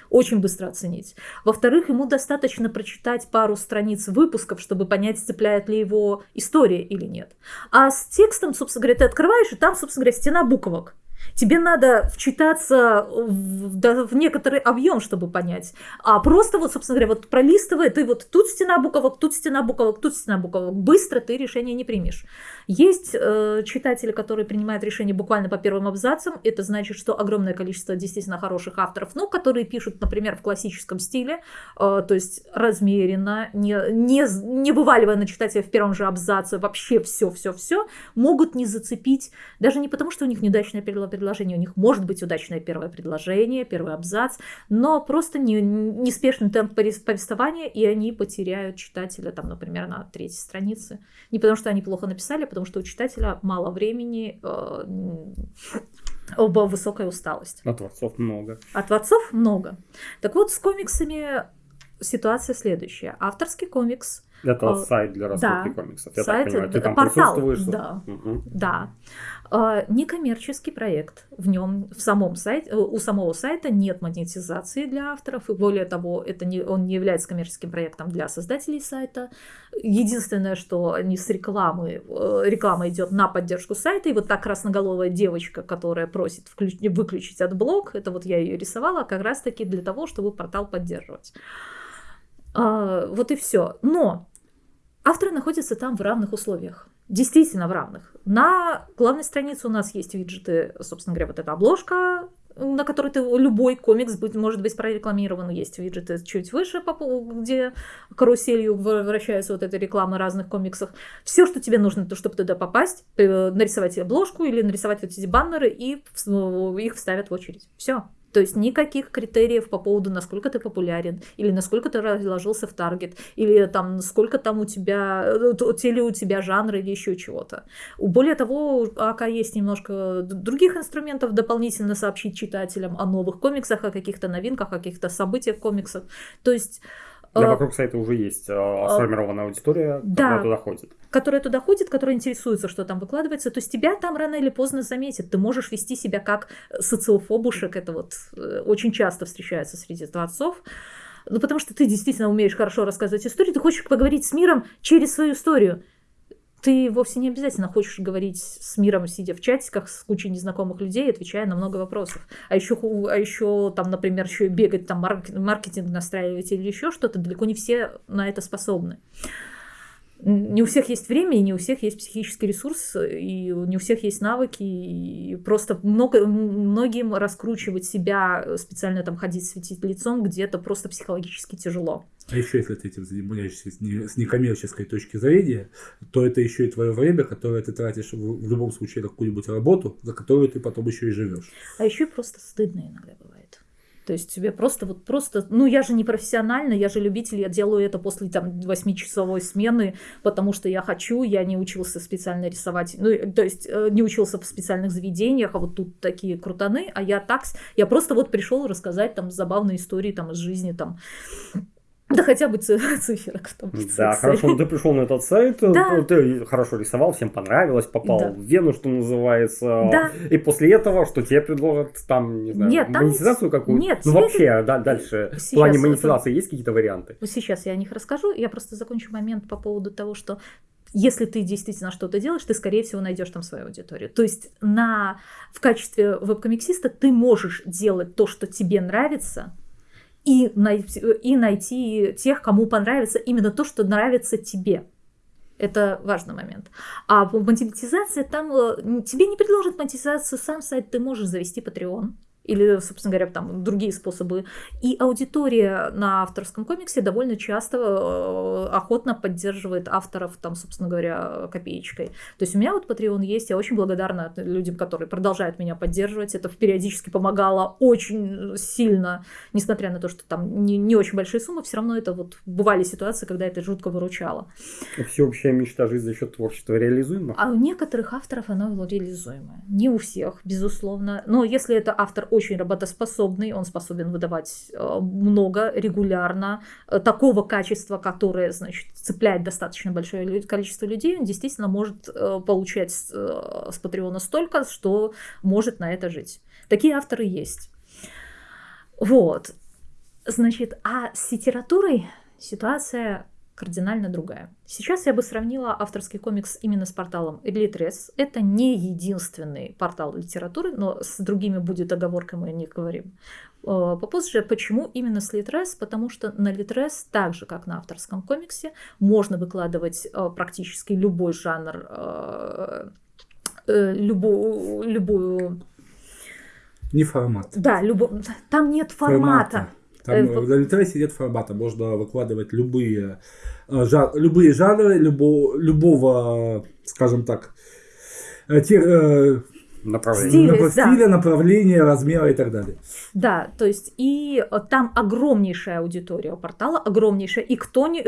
S3: Очень быстро оценить. Во-вторых, ему достаточно прочитать пару страниц выпусков, чтобы понять, цепляет ли его история или нет. А с текстом, собственно говоря, ты открываешь, и там, собственно говоря, стена буквок. Тебе надо вчитаться в, да, в некоторый объем, чтобы понять. А просто вот, собственно говоря, вот пролистывая, ты вот тут стена буквок, тут стена буквок, тут стена буквок. Быстро ты решение не примешь. Есть э, читатели, которые принимают решение буквально по первым абзацам. Это значит, что огромное количество действительно хороших авторов, ну, которые пишут, например, в классическом стиле, э, то есть размеренно, не, не, не вываливая на читателя в первом же абзаце вообще все-все-все, могут не зацепить, даже не потому, что у них неудачное первое предложение, у них может быть удачное первое предложение, первый абзац, но просто не, неспешный темп повес- повествования, и они потеряют читателя, там, например, на третьей странице. Не потому, что они плохо написали, а потому что у читателя мало времени, э, оба высокая усталость.
S1: А творцов много.
S3: А творцов много. Так вот, с комиксами ситуация следующая. Авторский комикс,
S1: Это
S3: А,
S1: сайт для раскрутки
S3: да.
S1: комиксов. Я
S3: Сайт,
S1: так понимаю, ты
S3: э,
S1: там
S3: портал,
S1: присутствуешь.
S3: да. Да, э, некоммерческий проект. В нем, в самом сайте, э, у самого сайта нет монетизации для авторов, и более того, это не, он не является коммерческим проектом для создателей сайта. Единственное, что они с рекламы, э, реклама идет на поддержку сайта, и вот та красноголовая девочка, которая просит включ- выключить от блок, это вот я ее рисовала как раз-таки для того, чтобы портал поддерживать. А, вот и все. Но авторы находятся там в равных условиях. Действительно в равных. На главной странице у нас есть виджеты, собственно говоря, вот эта обложка, на которой ты любой комикс будет, может быть прорекламирован. Есть виджеты чуть выше, где каруселью вращается вот эта реклама разных комиксов. Все, что тебе нужно, то, чтобы туда попасть, э, нарисовать обложку или нарисовать вот эти баннеры, и их вставят в очередь. Все. То есть никаких критериев по поводу, насколько ты популярен, или насколько ты разложился в таргет, или там сколько там у тебя, э, те ли у тебя жанры или еще чего-то. Более того, у АК есть немножко других инструментов дополнительно сообщить читателям о новых комиксах, о каких-то новинках, о каких-то событиях комиксов. То есть
S1: Да,
S3: э,
S1: вокруг сайта уже есть э, сформированная аудитория,
S3: да.
S1: которая туда ходит.
S3: которая туда ходит, которая интересуется, что там выкладывается, то есть тебя там рано или поздно заметят. Ты можешь вести себя как социофобушек, это вот э, очень часто встречается среди творцов. Ну, потому что ты действительно умеешь хорошо рассказывать историю, ты хочешь поговорить с миром через свою историю. Ты вовсе не обязательно хочешь говорить с миром, сидя в чатиках с кучей незнакомых людей, отвечая на много вопросов. А еще, а еще там, например, еще и бегать, там марк- маркетинг настраивать или еще что-то, далеко не все на это способны. Не у всех есть время, и не у всех есть психический ресурс, и не у всех есть навыки, и просто много, многим раскручивать себя, специально там ходить светить лицом, где-то просто психологически тяжело.
S2: А еще если ты этим занимаешься с некоммерческой точки зрения, то это еще и твое время, которое ты тратишь в, в любом случае на какую-нибудь работу, за которую ты потом еще и живешь.
S3: А еще и просто стыдно иногда бывает. То есть тебе просто вот просто, ну я же не профессионально, я же любитель, я делаю это после там 8-часовой смены, потому что я хочу, я не учился специально рисовать, ну то есть э, не учился в специальных заведениях, а вот тут такие крутаны, а я так, я просто вот пришел рассказать там забавные истории там из жизни там да хотя бы [laughs] циферок
S1: числе. Да, хорошо, ну ты пришел на этот сайт, да. ты хорошо рисовал, всем понравилось, попал да. в Вену, что называется. Да. И после этого, что тебе предложат там, не знаю, нет, там монетизацию какую-то? Нет. Ну вообще, да, дальше, Сейчас в плане монетизации это... есть какие-то варианты?
S3: Сейчас я о них расскажу, я просто закончу момент по поводу того, что если ты действительно что-то делаешь, ты, скорее всего, найдешь там свою аудиторию. То есть на, в качестве веб-комиксиста ты можешь делать то, что тебе нравится, и найти, и найти тех, кому понравится именно то, что нравится тебе. Это важный момент. А монетизация там э, тебе не предложат монетизацию сам сайт, ты можешь завести Patreon или, собственно говоря, там другие способы. И аудитория на авторском комиксе довольно часто э, охотно поддерживает авторов, там, собственно говоря, копеечкой. То есть у меня вот Patreon есть, я очень благодарна людям, которые продолжают меня поддерживать. Это периодически помогало очень сильно, несмотря на то, что там не, не очень большие суммы, все равно это вот бывали ситуации, когда это жутко выручало.
S1: Всеобщая мечта жить за счет творчества реализуема?
S3: А у некоторых авторов оно реализуемое. Не у всех, безусловно. Но если это автор очень работоспособный, он способен выдавать э, много, регулярно, э, такого качества, которое, значит, цепляет достаточно большое количество людей, он действительно может э, получать с Патреона столько, что может на это жить. Такие авторы есть. Вот. Значит, а с литературой ситуация кардинально другая. Сейчас я бы сравнила авторский комикс именно с порталом Litres. Это не единственный портал литературы, но с другими будет оговорка, мы не говорим. Э, попозже, почему именно с Litres? Потому что на Litres, так же как на авторском комиксе, можно выкладывать э, практически любой жанр, э, любую, любую
S2: не формат.
S3: Да, любо... там нет формата. формата.
S2: Там э, в Литресе нет формата, можно выкладывать любые, э, жар, любые жанры, любо, любого, скажем так, э, те,
S1: направления.
S2: Стиля, стиля да. направления, размера и так далее.
S3: Да, то есть и там огромнейшая аудитория портала, огромнейшая, и кто не,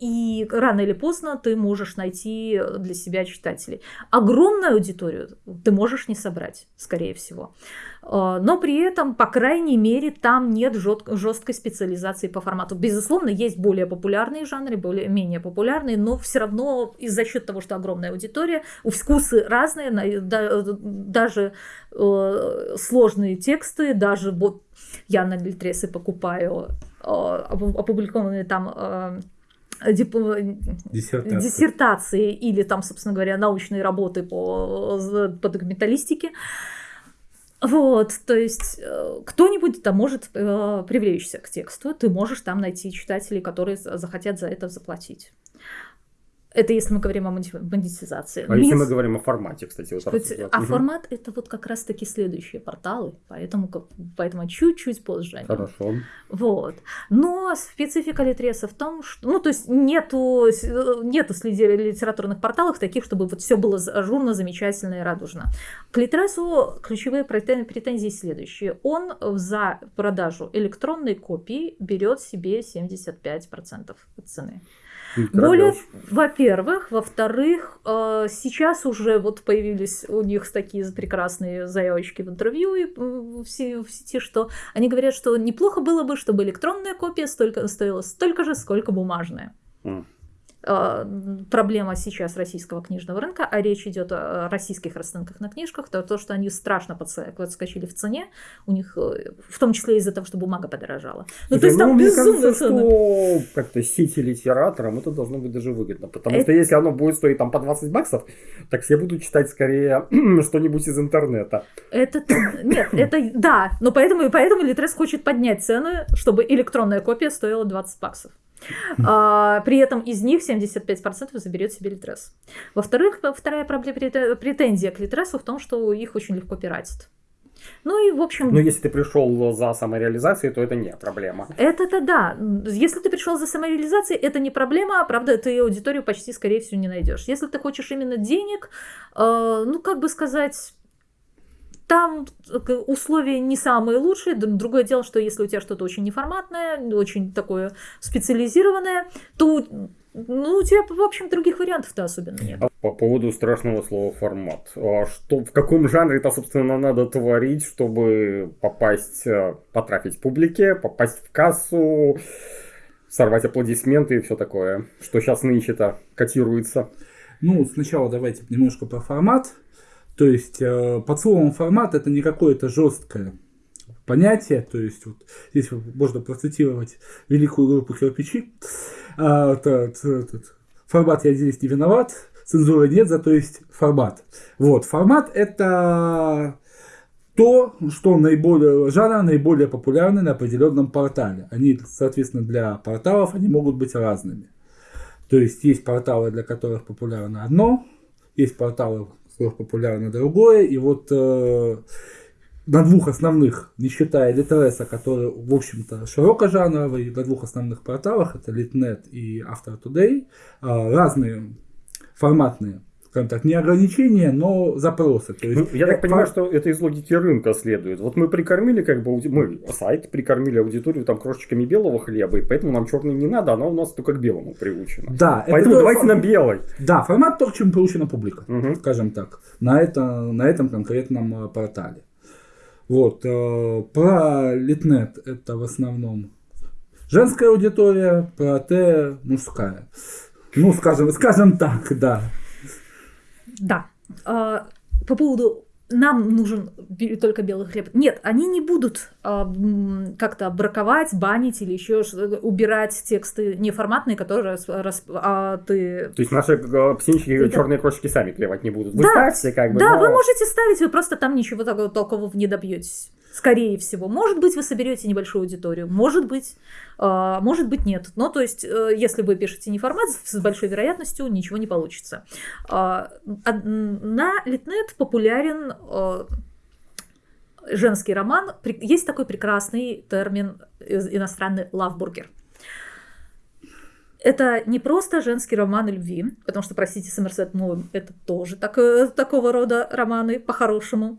S3: и рано или поздно ты можешь найти для себя читателей. Огромную аудиторию ты можешь не собрать, скорее всего. Э, но при этом, по крайней мере, там нет жесткой специализации по формату. Безусловно, есть более популярные жанры, более менее популярные, но все равно из за счет того, что огромная аудитория, вкусы разные, даже э, сложные тексты, даже вот я на Литресе покупаю э, опубликованные там
S2: диссертации.
S3: диссертации или там, собственно говоря, научные работы по, по документалистике. Вот, то есть э, кто-нибудь там может э, привлечься к тексту, ты можешь там найти читателей, которые захотят за это заплатить. Это если мы говорим о монетизации.
S1: А если мы говорим о формате, кстати. Вот
S3: а угу. формат это вот как раз-таки следующие порталы, поэтому, поэтому чуть-чуть позже.
S1: Хорошо.
S3: Вот. Но специфика Литреса в том, что, ну, то есть нету, нету среди литературных порталов таких, чтобы вот все было ажурно, замечательно и радужно. К Литресу ключевые претензии следующие. Он за продажу электронной копии берет себе 75% цены. Более, во-первых, во-вторых, э, сейчас уже вот появились у них такие прекрасные заявочки в интервью и в сети, что они говорят, что неплохо было бы, чтобы электронная копия столько, стоила столько же, сколько бумажная. Mm. А, проблема сейчас российского книжного рынка, а речь идет о российских расценках на книжках, то, то что они страшно подскочили в цене, у них, э, в том числе из-за того, что бумага подорожала.
S1: Ну, то есть ну, там мне кажется, что как-то сети литераторам это должно быть даже выгодно, потому это... что если оно будет стоить там по 20 баксов, так все будут читать скорее [clears throat] что-нибудь из интернета.
S3: Это, нет, это, да, но поэтому, поэтому Литрес хочет поднять цены, чтобы электронная копия стоила 20 баксов. А, при этом из них 75% заберет себе Литрес. Во-вторых, вторая проблема, претензия к Литресу в том, что их очень легко пиратят. Ну и, в общем...
S1: Но если ты пришел за самореализацией, то это не проблема.
S3: Это-то да. Если ты пришел за самореализацией, это не проблема, а правда, ты аудиторию почти, скорее всего, не найдешь. Если ты хочешь именно денег, э, ну, как бы сказать, там э, условия не самые лучшие. Другое дело, что если у тебя что-то очень неформатное, очень такое специализированное, то ну, у тебя, в общем, других вариантов-то особенно нет.
S1: А по поводу страшного слова формат. А что, в каком жанре это, собственно, надо творить, чтобы попасть, э, потрафить публике, попасть в кассу, сорвать аплодисменты и все такое, что сейчас нынче-то котируется?
S2: Ну, сначала давайте немножко про формат. То есть э, под словом формат это не какое-то жесткое понятие. То есть вот здесь можно процитировать великую группу кирпичи. А, тот, тот, формат я здесь не виноват, цензуры нет, зато есть формат. Вот, формат это то, что наиболее, жанр наиболее популярный на определенном портале. Они, соответственно, для порталов они могут быть разными. То есть есть порталы, для которых популярно одно, есть порталы, популярно другое. И вот э, на двух основных, не считая Литреса, который, в общем-то, широкожанровый, на двух основных порталах, это Litnet и After Today, э, разные форматные скажем так, не ограничения, но запросы. То есть,
S1: ну, я так понимаю, что это из логики рынка следует. Вот мы прикормили, как бы, мы сайт прикормили аудиторию там крошечками белого хлеба, и поэтому нам черный не надо, она у нас только к белому приучена.
S2: Да.
S1: Поэтому это давайте на белый.
S2: Да, формат то, к чему приучена публика, угу. скажем так, на, это, на этом конкретном э, портале. Вот, э, про Литнет это в основном женская аудитория, про Т мужская. Ну, скажем, скажем так, да.
S3: Да. А, по поводу нам нужен только белый хлеб. Нет, они не будут э, как-то браковать, банить или еще убирать тексты неформатные, которые рас, а, ты...
S1: То есть наши э, птенчики да. черные крошки сами клевать не будут. Вы
S3: да,
S1: ставьте как бы.
S3: Да, но... вы можете ставить, вы просто там ничего такого толкового не добьетесь. Скорее всего. Может быть, вы соберете небольшую аудиторию. Может быть, э, может быть, нет. Но то есть, э, если вы пишете не формат, с большой вероятностью ничего не получится. Э, на Литнет популярен э, женский роман. Есть такой прекрасный термин иностранный «лавбургер». Это не просто женский роман о любви, потому что, простите, Сомерсет Моуэм, это тоже так, э, такого рода романы по-хорошему.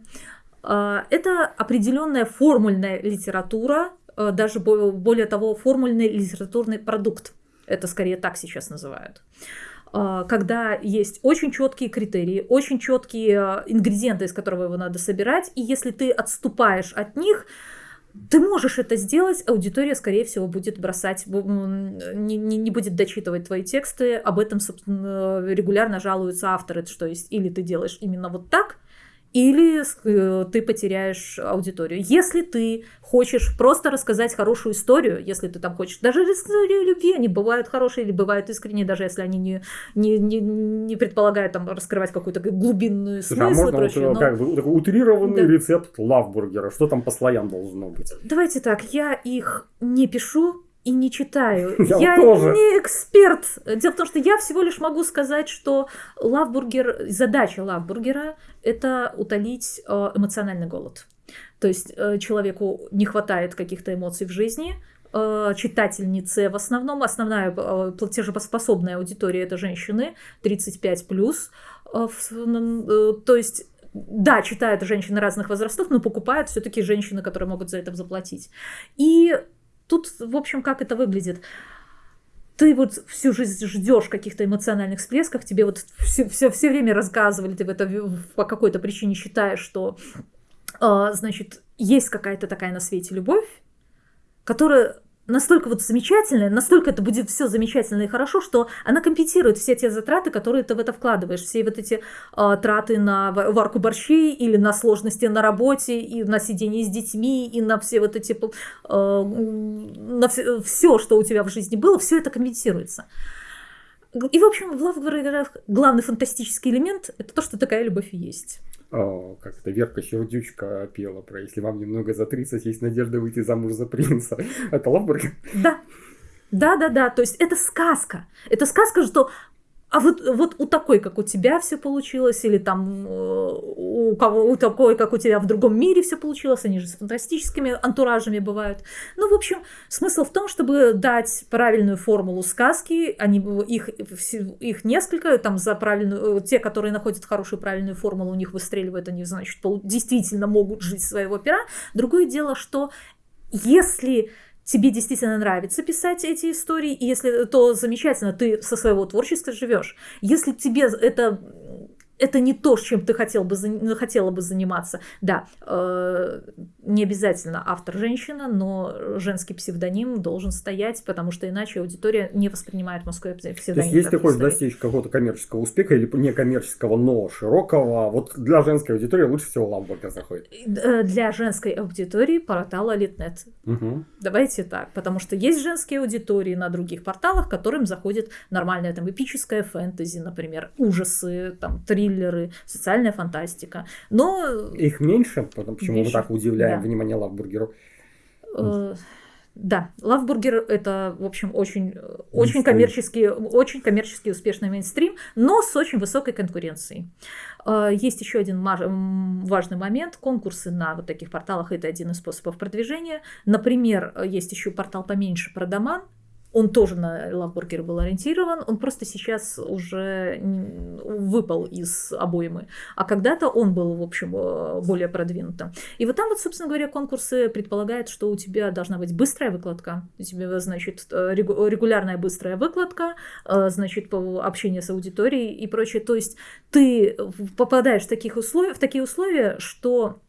S3: А, это определенная формульная литература, а, даже более того, формульный литературный продукт. Это скорее так сейчас называют. А, когда есть очень четкие критерии, очень четкие ингредиенты, из которого его надо собирать, и если ты отступаешь от них, ты можешь это сделать, аудитория, скорее всего, будет бросать, не, не, не будет дочитывать твои тексты, об этом, собственно, регулярно жалуются авторы, что есть или ты делаешь именно вот так, или э, ты потеряешь аудиторию. Если ты хочешь просто рассказать хорошую историю, если ты там хочешь, даже истории любви, они бывают хорошие или бывают искренние, даже если они не, не, не, не предполагают там раскрывать какую-то глубинную смысл.
S1: Слушай, а можно прочее, вот, но... как бы такой утрированный да. рецепт лавбургера? Что там по слоям должно быть?
S3: Давайте так, я их не пишу, и не читаю. [laughs]
S1: Я,
S3: я
S1: тоже.
S3: не эксперт. Дело в том, что я всего лишь могу сказать, что лавбургер, задача лавбургера – это утолить э, эмоциональный голод. То есть э, человеку не хватает каких-то эмоций в жизни, э, читательницы в основном, основная платежеспособная аудитория – это женщины 35+. плюс. То есть да, читают женщины разных возрастов, но покупают все-таки женщины, которые могут за это заплатить. И Тут, в общем, как это выглядит? ты вот всю жизнь ждешь каких-то эмоциональных всплесков, тебе вот все, все, все время рассказывали, ты в это по какой-то причине считаешь, что, э, значит, есть какая-то такая на свете любовь, которая настолько вот замечательная, настолько это будет все замечательно и хорошо, что она компенсирует все те затраты, которые ты в это вкладываешь, все вот эти э, траты на варку борщей или на сложности на работе и на сидение с детьми и на все вот эти э, на все, все, что у тебя в жизни было, все это компенсируется. И, в общем, в Лавгварах главный фантастический элемент – это то, что такая любовь и есть.
S1: О, как это Верка Сердючка пела про «Если вам немного за 30, есть надежда выйти замуж за принца». [laughs] Это Лавбургер?
S3: Да. Да, да, да. То есть это сказка. Это сказка, что а вот, вот у такой, как у тебя все получилось, или там э, у кого у такой, как у тебя в другом мире все получилось, они же с фантастическими антуражами бывают. Ну, в общем, смысл в том, чтобы дать правильную формулу сказки, они, их, их несколько, там за правильную, э, те, которые находят хорошую правильную формулу, у них выстреливает, они, значит, действительно могут жить своего пера. Другое дело, что если тебе действительно нравится писать эти истории, и если то замечательно, ты со своего творчества живешь. Если тебе это это не то, чем ты хотел бы, хотела бы заниматься. Да, э, не обязательно автор женщина, но женский псевдоним должен стоять, потому что иначе аудитория не воспринимает мужской псевдоним. То
S1: есть, если ты хочешь достичь какого-то коммерческого успеха или не коммерческого, но широкого, вот для женской аудитории лучше всего ламбургер заходит.
S3: Э, для женской аудитории портал Литнет.
S1: Угу.
S3: Давайте так, потому что есть женские аудитории на других порталах, которым заходит нормальная там эпическая фэнтези, например, ужасы, там триллеры, триллеры, социальная фантастика. Но...
S1: Их меньше, потому почему меньше. мы так удивляем да. внимание лавбургеров.
S3: Э, да, Лавбургер это, в общем, очень, очень коммерчески, очень коммерчески успешный мейнстрим, но с очень высокой конкуренцией. Э, есть еще один важный момент. Конкурсы на вот таких порталах – это один из способов продвижения. Например, есть еще портал поменьше Продаман, он тоже на Лавбургер был ориентирован, он просто сейчас уже выпал из обоймы. А когда-то он был, в общем, э, более продвинутым. И вот там вот, собственно говоря, конкурсы предполагают, что у тебя должна быть быстрая выкладка, у тебя, значит, э, регулярная быстрая выкладка, э, значит, общение с аудиторией и прочее. То есть ты попадаешь в, таких условия, в такие условия, что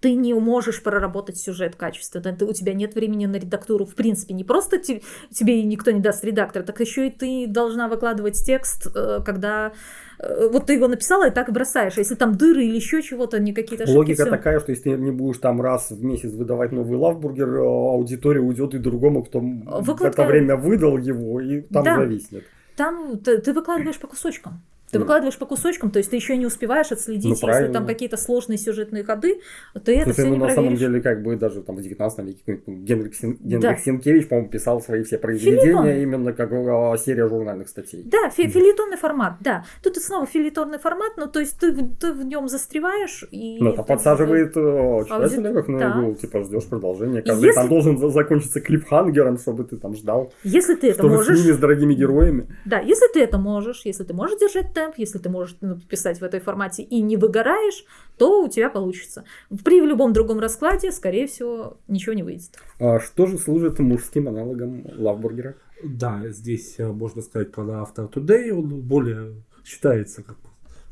S3: ты не можешь проработать сюжет качественно, ты, у тебя нет времени на редактуру, в принципе, не просто те, тебе никто не даст редактор, так еще и ты должна выкладывать текст, э, когда э, вот ты его написала и так и бросаешь, а если там дыры или еще чего-то, не какие-то ошибки.
S1: Логика все... такая, что если ты не будешь там раз в месяц выдавать новый лавбургер, э, аудитория уйдет и другому, кто Выкладка... в это время выдал его, и там да. зависнет.
S3: Там ты, ты выкладываешь по кусочкам. Ты выкладываешь по кусочкам, то есть ты еще не успеваешь отследить, ну, если там какие-то сложные сюжетные ходы, ты это все
S1: ну,
S3: не
S1: на самом деле, как бы даже там в 19 веке Генрих, Син... Генрих да. Сенкевич, по-моему, писал свои все произведения Филитон. именно как а, серия журнальных статей.
S3: Да, фи- филитонный формат, да. Тут снова филитонный формат, но то есть ты, ты в нем застреваешь и...
S1: Ну, это подсаживает э, читателя как на да. типа ждешь продолжения. Каждый если... там должен закончиться клипхангером, чтобы ты там ждал.
S3: Если ты это можешь...
S1: с ними, с дорогими героями.
S3: Да, если ты это можешь, если ты можешь держать темп, если ты можешь ну, писать в этой формате и не выгораешь, то у тебя получится. При любом другом раскладе, скорее всего, ничего не выйдет.
S1: А что же служит мужским аналогом лавбургера?
S2: Да, здесь э, можно сказать про After Today, он более считается как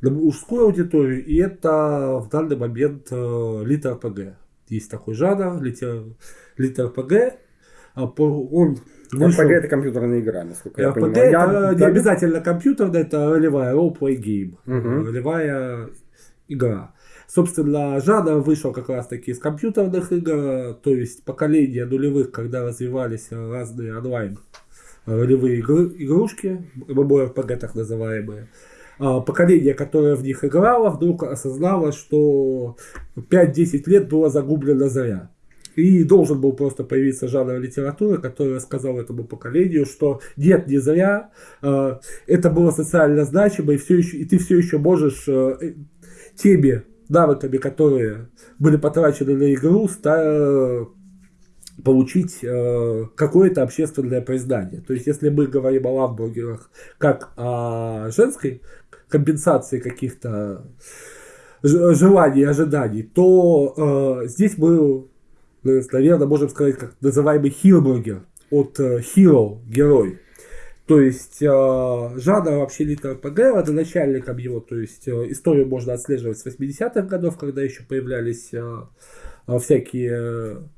S2: для мужской аудитории, и это в данный момент э, литр ПГ. Есть такой жанр, литер, литр ПГ, а он
S1: Вышел... RPG это компьютерная игра, насколько я RPG понимаю.
S2: это я... не обязательно компьютерная, это ролевая role-play game.
S1: Угу.
S2: Ролевая игра. Собственно, жанр вышел как раз таки из компьютерных игр, то есть поколение нулевых, когда развивались разные онлайн ролевые игры, игрушки, MMORPG так называемые. А, поколение, которое в них играло, вдруг осознало, что 5-10 лет было загублено зря. И должен был просто появиться жанр литературы, который рассказал этому поколению, что нет, не зря, э, это было социально значимо, и, все еще, и ты все еще можешь э, э теми навыками, которые были потрачены на игру, ста, получить э, какое-то общественное признание. То есть, если мы говорим о ламбургерах как о женской компенсации каких-то желаний, ожиданий, то э, здесь мы наверное, можем сказать, как называемый хилбургер от э, hero, герой. То есть э, жанр вообще литр ПГ, родоначальником его, то есть э, историю можно отслеживать с 80-х годов, когда еще появлялись всякие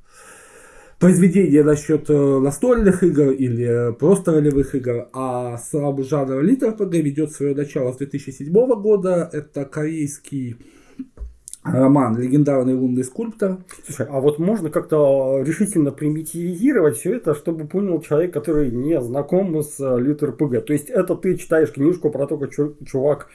S2: произведения насчет настольных игр или просто ролевых игр, а сам жанр литр ПГ ведет свое начало с 2007 года. Это корейский роман «Легендарный лунный скульптор».
S1: Слушай, а вот можно как-то решительно примитивизировать все это, чтобы понял человек, который не знаком с э, литр ПГ. То есть это ты читаешь книжку про то, как чувак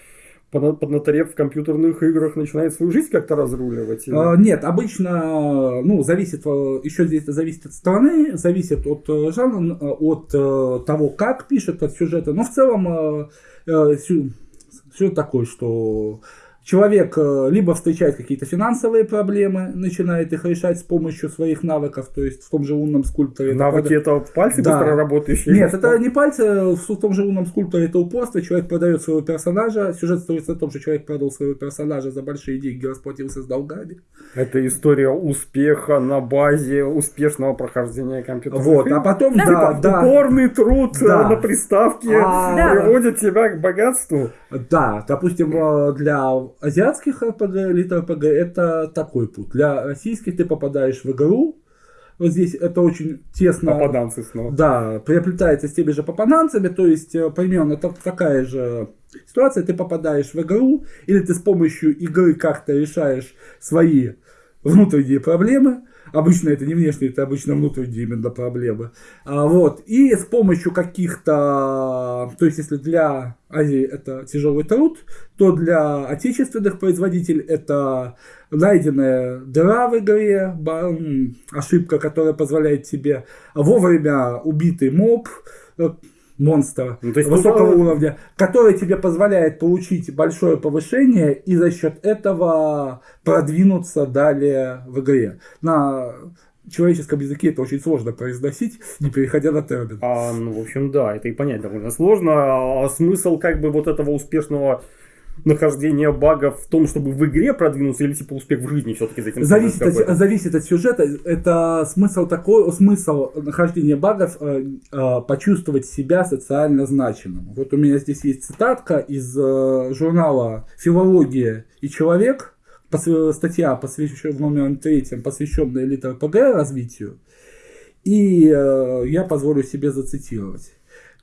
S1: поднаторев в компьютерных играх, начинает свою жизнь как-то разруливать? Или...
S2: А, нет, обычно, ну, зависит, э, еще здесь зависит от страны, зависит от э, жанра, от того, как пишет, от сюжета. Но в целом сюжет такой, что Человек э, либо встречает какие-то финансовые проблемы, начинает их решать с помощью своих навыков, то есть в том же лунном скульпторе.
S1: Навыки это, это пальцы да. быстро работающие?
S2: Нет, это не пальцы, в том же лунном скульпторе это упорство, человек продает своего персонажа, сюжет строится на том, что человек продал своего персонажа за большие деньги, расплатился с долгами.
S1: Это история успеха на базе успешного прохождения компьютера.
S2: Вот, а потом, да,
S1: да,
S2: да.
S1: Упорный труд э, да. на приставке а, приводит тебя к богатству.
S2: Да, допустим, э, для азиатских РПГ, элит РПГ, это такой путь. Для российских ты попадаешь в игру, вот здесь это очень тесно...
S1: Попаданцы снова.
S2: Да, приобретается с теми же попаданцами, то есть э, примерно так, такая же ситуация. Ты попадаешь в игру, или ты с помощью игры как-то решаешь свои внутренние проблемы, Обычно это не внешние, это обычно внутренние именно проблемы. А, вот. И с помощью каких-то... То есть, если для Азии это тяжелый труд, то для отечественных производителей это найденная дыра в игре, ошибка, которая позволяет тебе вовремя убитый моб, монстра ну, есть высокого ну, уровня, который тебе позволяет получить большое повышение и за счет этого продвинуться далее в игре. На человеческом языке это очень сложно произносить, не переходя на термин.
S1: А, ну, в общем, да, это и понять довольно сложно. А смысл как бы вот этого успешного нахождение багов в том, чтобы в игре продвинуться, или типа успех в жизни все-таки за этим
S2: зависит от, зависит от сюжета. Это смысл такой, смысл нахождения багов э, э, почувствовать себя социально значимым. Вот у меня здесь есть цитатка из э, журнала «Филология и человек», статья, посвященная в номер третьем, посвященная элит РПГ развитию. И э, я позволю себе зацитировать.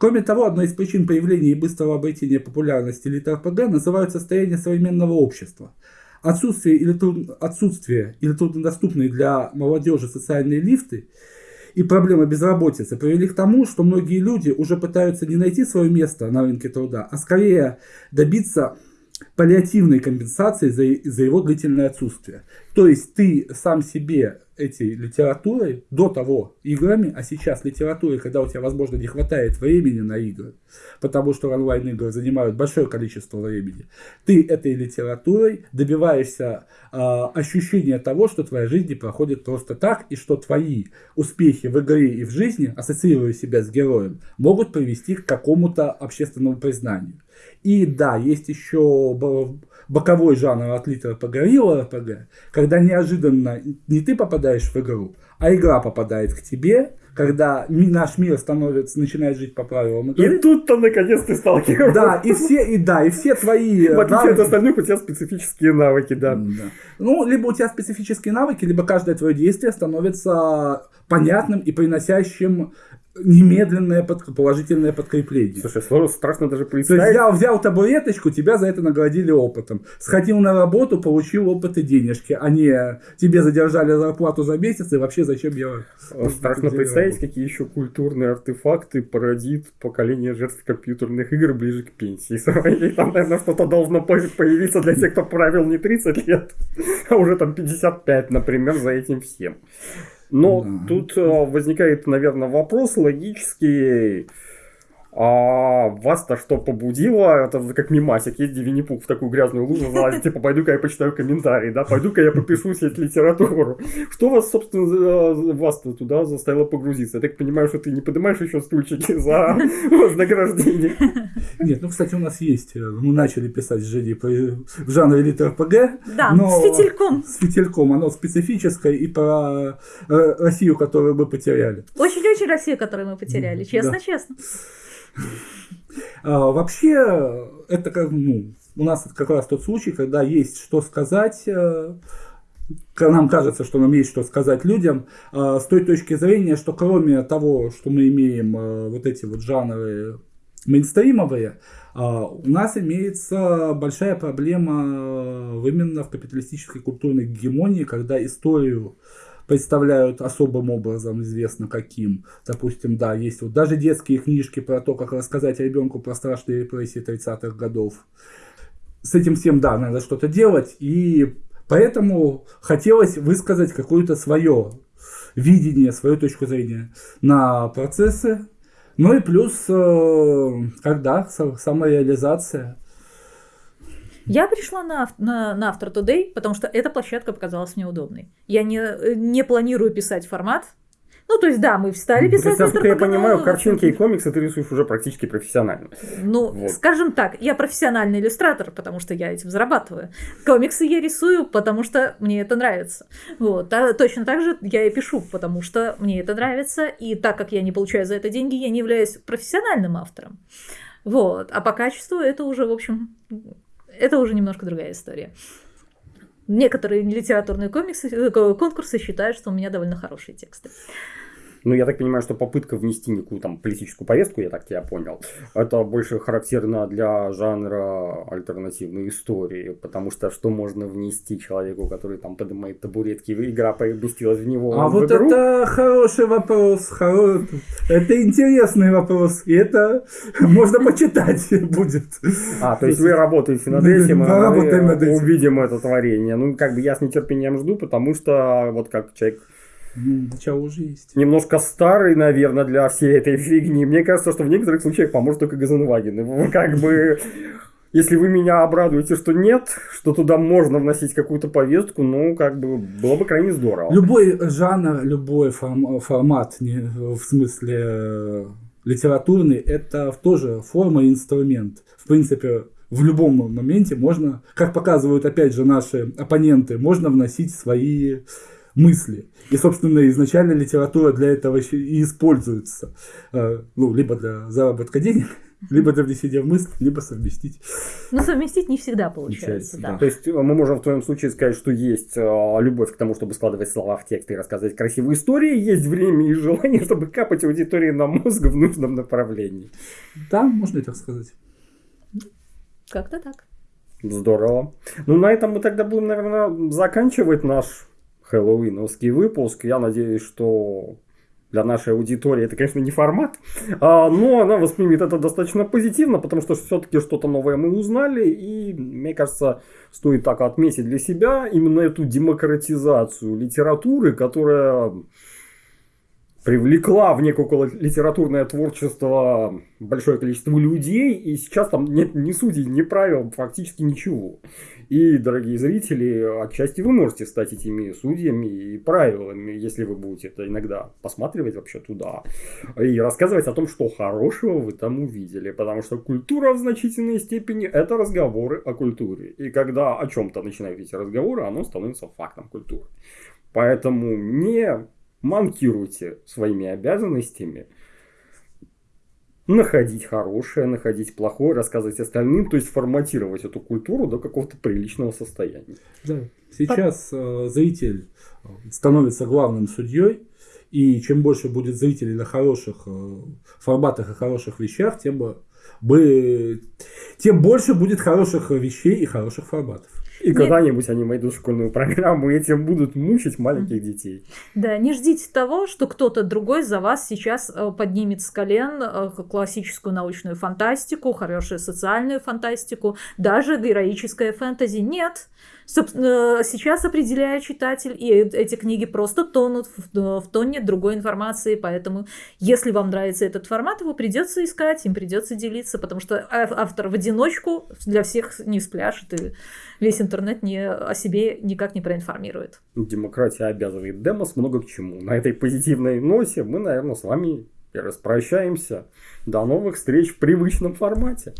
S2: Кроме того, одной из причин появления и быстрого обретения популярности элит-РПГ называют состояние современного общества. Отсутствие или, труд... Отсутствие или труднодоступные для молодежи социальные лифты и проблемы безработицы привели к тому, что многие люди уже пытаются не найти свое место на рынке труда, а скорее добиться паллиативной компенсации за, за его длительное отсутствие. То есть ты сам себе этой литературой до того играми, а сейчас литературой, когда у тебя, возможно, не хватает времени на игры, потому что онлайн-игры занимают большое количество времени, ты этой литературой добиваешься э, ощущения того, что твоя жизнь не проходит просто так, и что твои успехи в игре и в жизни, ассоциируя себя с героем, могут привести к какому-то общественному признанию. И да, есть еще боковой жанр от литера погорело РПГ, когда неожиданно не ты попадаешь в игру, а игра попадает к тебе, когда наш мир становится, начинает жить по правилам
S1: игры. И тут-то наконец ты сталкиваешься.
S2: Да, и все, и да, и все твои [laughs]
S1: В отличие от остальных, у тебя специфические навыки, да. да.
S2: Ну, либо у тебя специфические навыки, либо каждое твое действие становится понятным и приносящим немедленное под, положительное подкрепление.
S1: Слушай, сложно, страшно даже представить. То
S2: есть взял, взял табуреточку, тебя за это наградили опытом. Сходил на работу, получил опыт и денежки, а не тебе задержали зарплату за месяц, и вообще зачем я...
S1: Страшно представить, какие еще культурные артефакты породит поколение жертв компьютерных игр ближе к пенсии. [laughs] Там, наверное, что-то должно появиться для тех, кто правил не 30 лет, а уже там 55, например, за этим всем. Но да. тут э, возникает, наверное, вопрос логический. А вас-то что побудило? Это как мимасик, езди винни в такую грязную лужу залазит, типа, пойду-ка я почитаю комментарии, да, пойду-ка я попишу сеть литературу. Что вас, собственно, вас -то туда заставило погрузиться? Я так понимаю, что ты не поднимаешь еще стульчики за [laughs] вознаграждение.
S2: Нет, ну, кстати, у нас есть, э, мы начали писать с в жанре элиты РПГ.
S3: Да, но с фитильком.
S2: С фитильком, оно специфическое и про э, Россию, которую мы потеряли.
S3: Очень-очень Россию, которую мы потеряли, честно-честно. [laughs]
S2: А, вообще, это ну, у нас как раз тот случай, когда есть что сказать, э, нам кажется, что нам есть что сказать людям, э, с той точки зрения, что кроме того, что мы имеем э, вот эти вот жанры мейнстримовые, у нас имеется большая проблема именно в капиталистической культурной гегемонии, когда историю представляют особым образом, известно каким. Допустим, да, есть вот даже детские книжки про то, как рассказать ребенку про страшные репрессии 30-х годов. с этим всем, да, надо что-то делать, и поэтому хотелось высказать какое-то свое видение, свою точку зрения на процессы. Ну и плюс, э, когда самореализация.
S3: Я пришла на, на, на After Today, потому что эта площадка показалась мне удобной. Я не, не планирую писать формат, ну, то есть, да, мы встали писать.
S1: Есть, насколько я понимаю, картинки и комиксы ты рисуешь уже практически профессионально.
S3: Ну, вот. скажем так, я профессиональный иллюстратор, потому что я этим зарабатываю. Комиксы я рисую, потому что мне это нравится. Вот. А точно так же я и пишу, потому что мне это нравится. И так как я не получаю за это деньги, я не являюсь профессиональным автором. Вот. А по качеству это уже, в общем, это уже немножко другая история. Некоторые литературные комиксы, э, конкурсы считают, что у меня довольно хорошие тексты.
S1: Ну, я так понимаю, что попытка внести некую там политическую повестку, я так тебя понял, это больше характерно для жанра альтернативной истории, потому что что можно внести человеку, который там поднимает табуретки, игра поместилась в него.
S2: А
S1: в
S2: вот
S1: игру?
S2: это хороший вопрос, хоро... это интересный вопрос, и это можно почитать будет.
S1: А, то есть вы работаете над этим, мы увидим это творение. Ну, как бы я с нетерпением жду, потому что вот как человек
S2: ну, начало уже есть.
S1: Немножко старый, наверное, для всей этой фигни. Мне кажется, что в некоторых случаях поможет только Газенваген. [laughs] Как бы если вы меня обрадуете, что нет, что туда можно вносить какую-то повестку, ну, как бы, было бы крайне здорово.
S2: Любой жанр, любой форм, формат, не, в смысле э, литературный, это тоже форма и инструмент. В принципе, в любом моменте можно, как показывают, опять же, наши оппоненты, можно вносить свои мысли. И, собственно, изначально литература для этого и используется. Э, ну, либо для заработка денег, [laughs] либо для внесения в мысль, либо совместить.
S3: Но совместить не всегда получается, да.
S1: да. То есть э, мы можем в твоем случае сказать, что есть э, любовь к тому, чтобы складывать слова в текст и рассказывать красивые истории, есть время и желание, [laughs] чтобы капать аудитории на мозг в нужном направлении.
S2: Да, можно и так сказать.
S3: Как-то так.
S1: Здорово. Ну, на этом мы тогда будем, наверное, заканчивать наш хэллоуиновский выпуск. Я надеюсь, что для нашей аудитории это, конечно, не формат, а, но она воспримет это достаточно позитивно, потому что все-таки что-то новое мы узнали, и, мне кажется, стоит так отметить для себя именно эту демократизацию литературы, которая привлекла в некое литературное творчество большое количество людей, и сейчас там нет ни судей, ни правил, фактически ничего. И, дорогие зрители, отчасти вы можете стать этими судьями и правилами, если вы будете это иногда посматривать вообще туда и рассказывать о том, что хорошего вы там увидели. Потому что культура в значительной степени это разговоры о культуре. И когда о чем-то начинают эти разговоры, оно становится фактом культуры. Поэтому не манкируйте своими обязанностями, находить хорошее, находить плохое, рассказывать остальным, то есть форматировать эту культуру до какого-то приличного состояния.
S2: Да. Сейчас э, зритель э, становится главным судьей, и чем больше будет зрителей на хороших э, форматах и хороших вещах, тем, бы, тем больше будет хороших вещей и хороших форматов.
S1: И когда-нибудь они войдут в школьную программу и этим будут мучить маленьких детей.
S3: Да, не ждите того, что кто-то другой за вас сейчас э, поднимет с колен э, классическую научную фантастику, хорошую социальную фантастику, даже героическое фэнтези. Нет. Сейчас определяет читатель, и эти книги просто тонут в, в тоне другой информации, поэтому если вам нравится этот формат, его придется искать, им придется делиться, потому что автор в одиночку для всех не спляшет, и весь интернет не, о себе никак не проинформирует.
S1: Демократия обязывает демос много к чему. На этой позитивной носе мы, наверное, с вами распрощаемся. До новых встреч в привычном формате.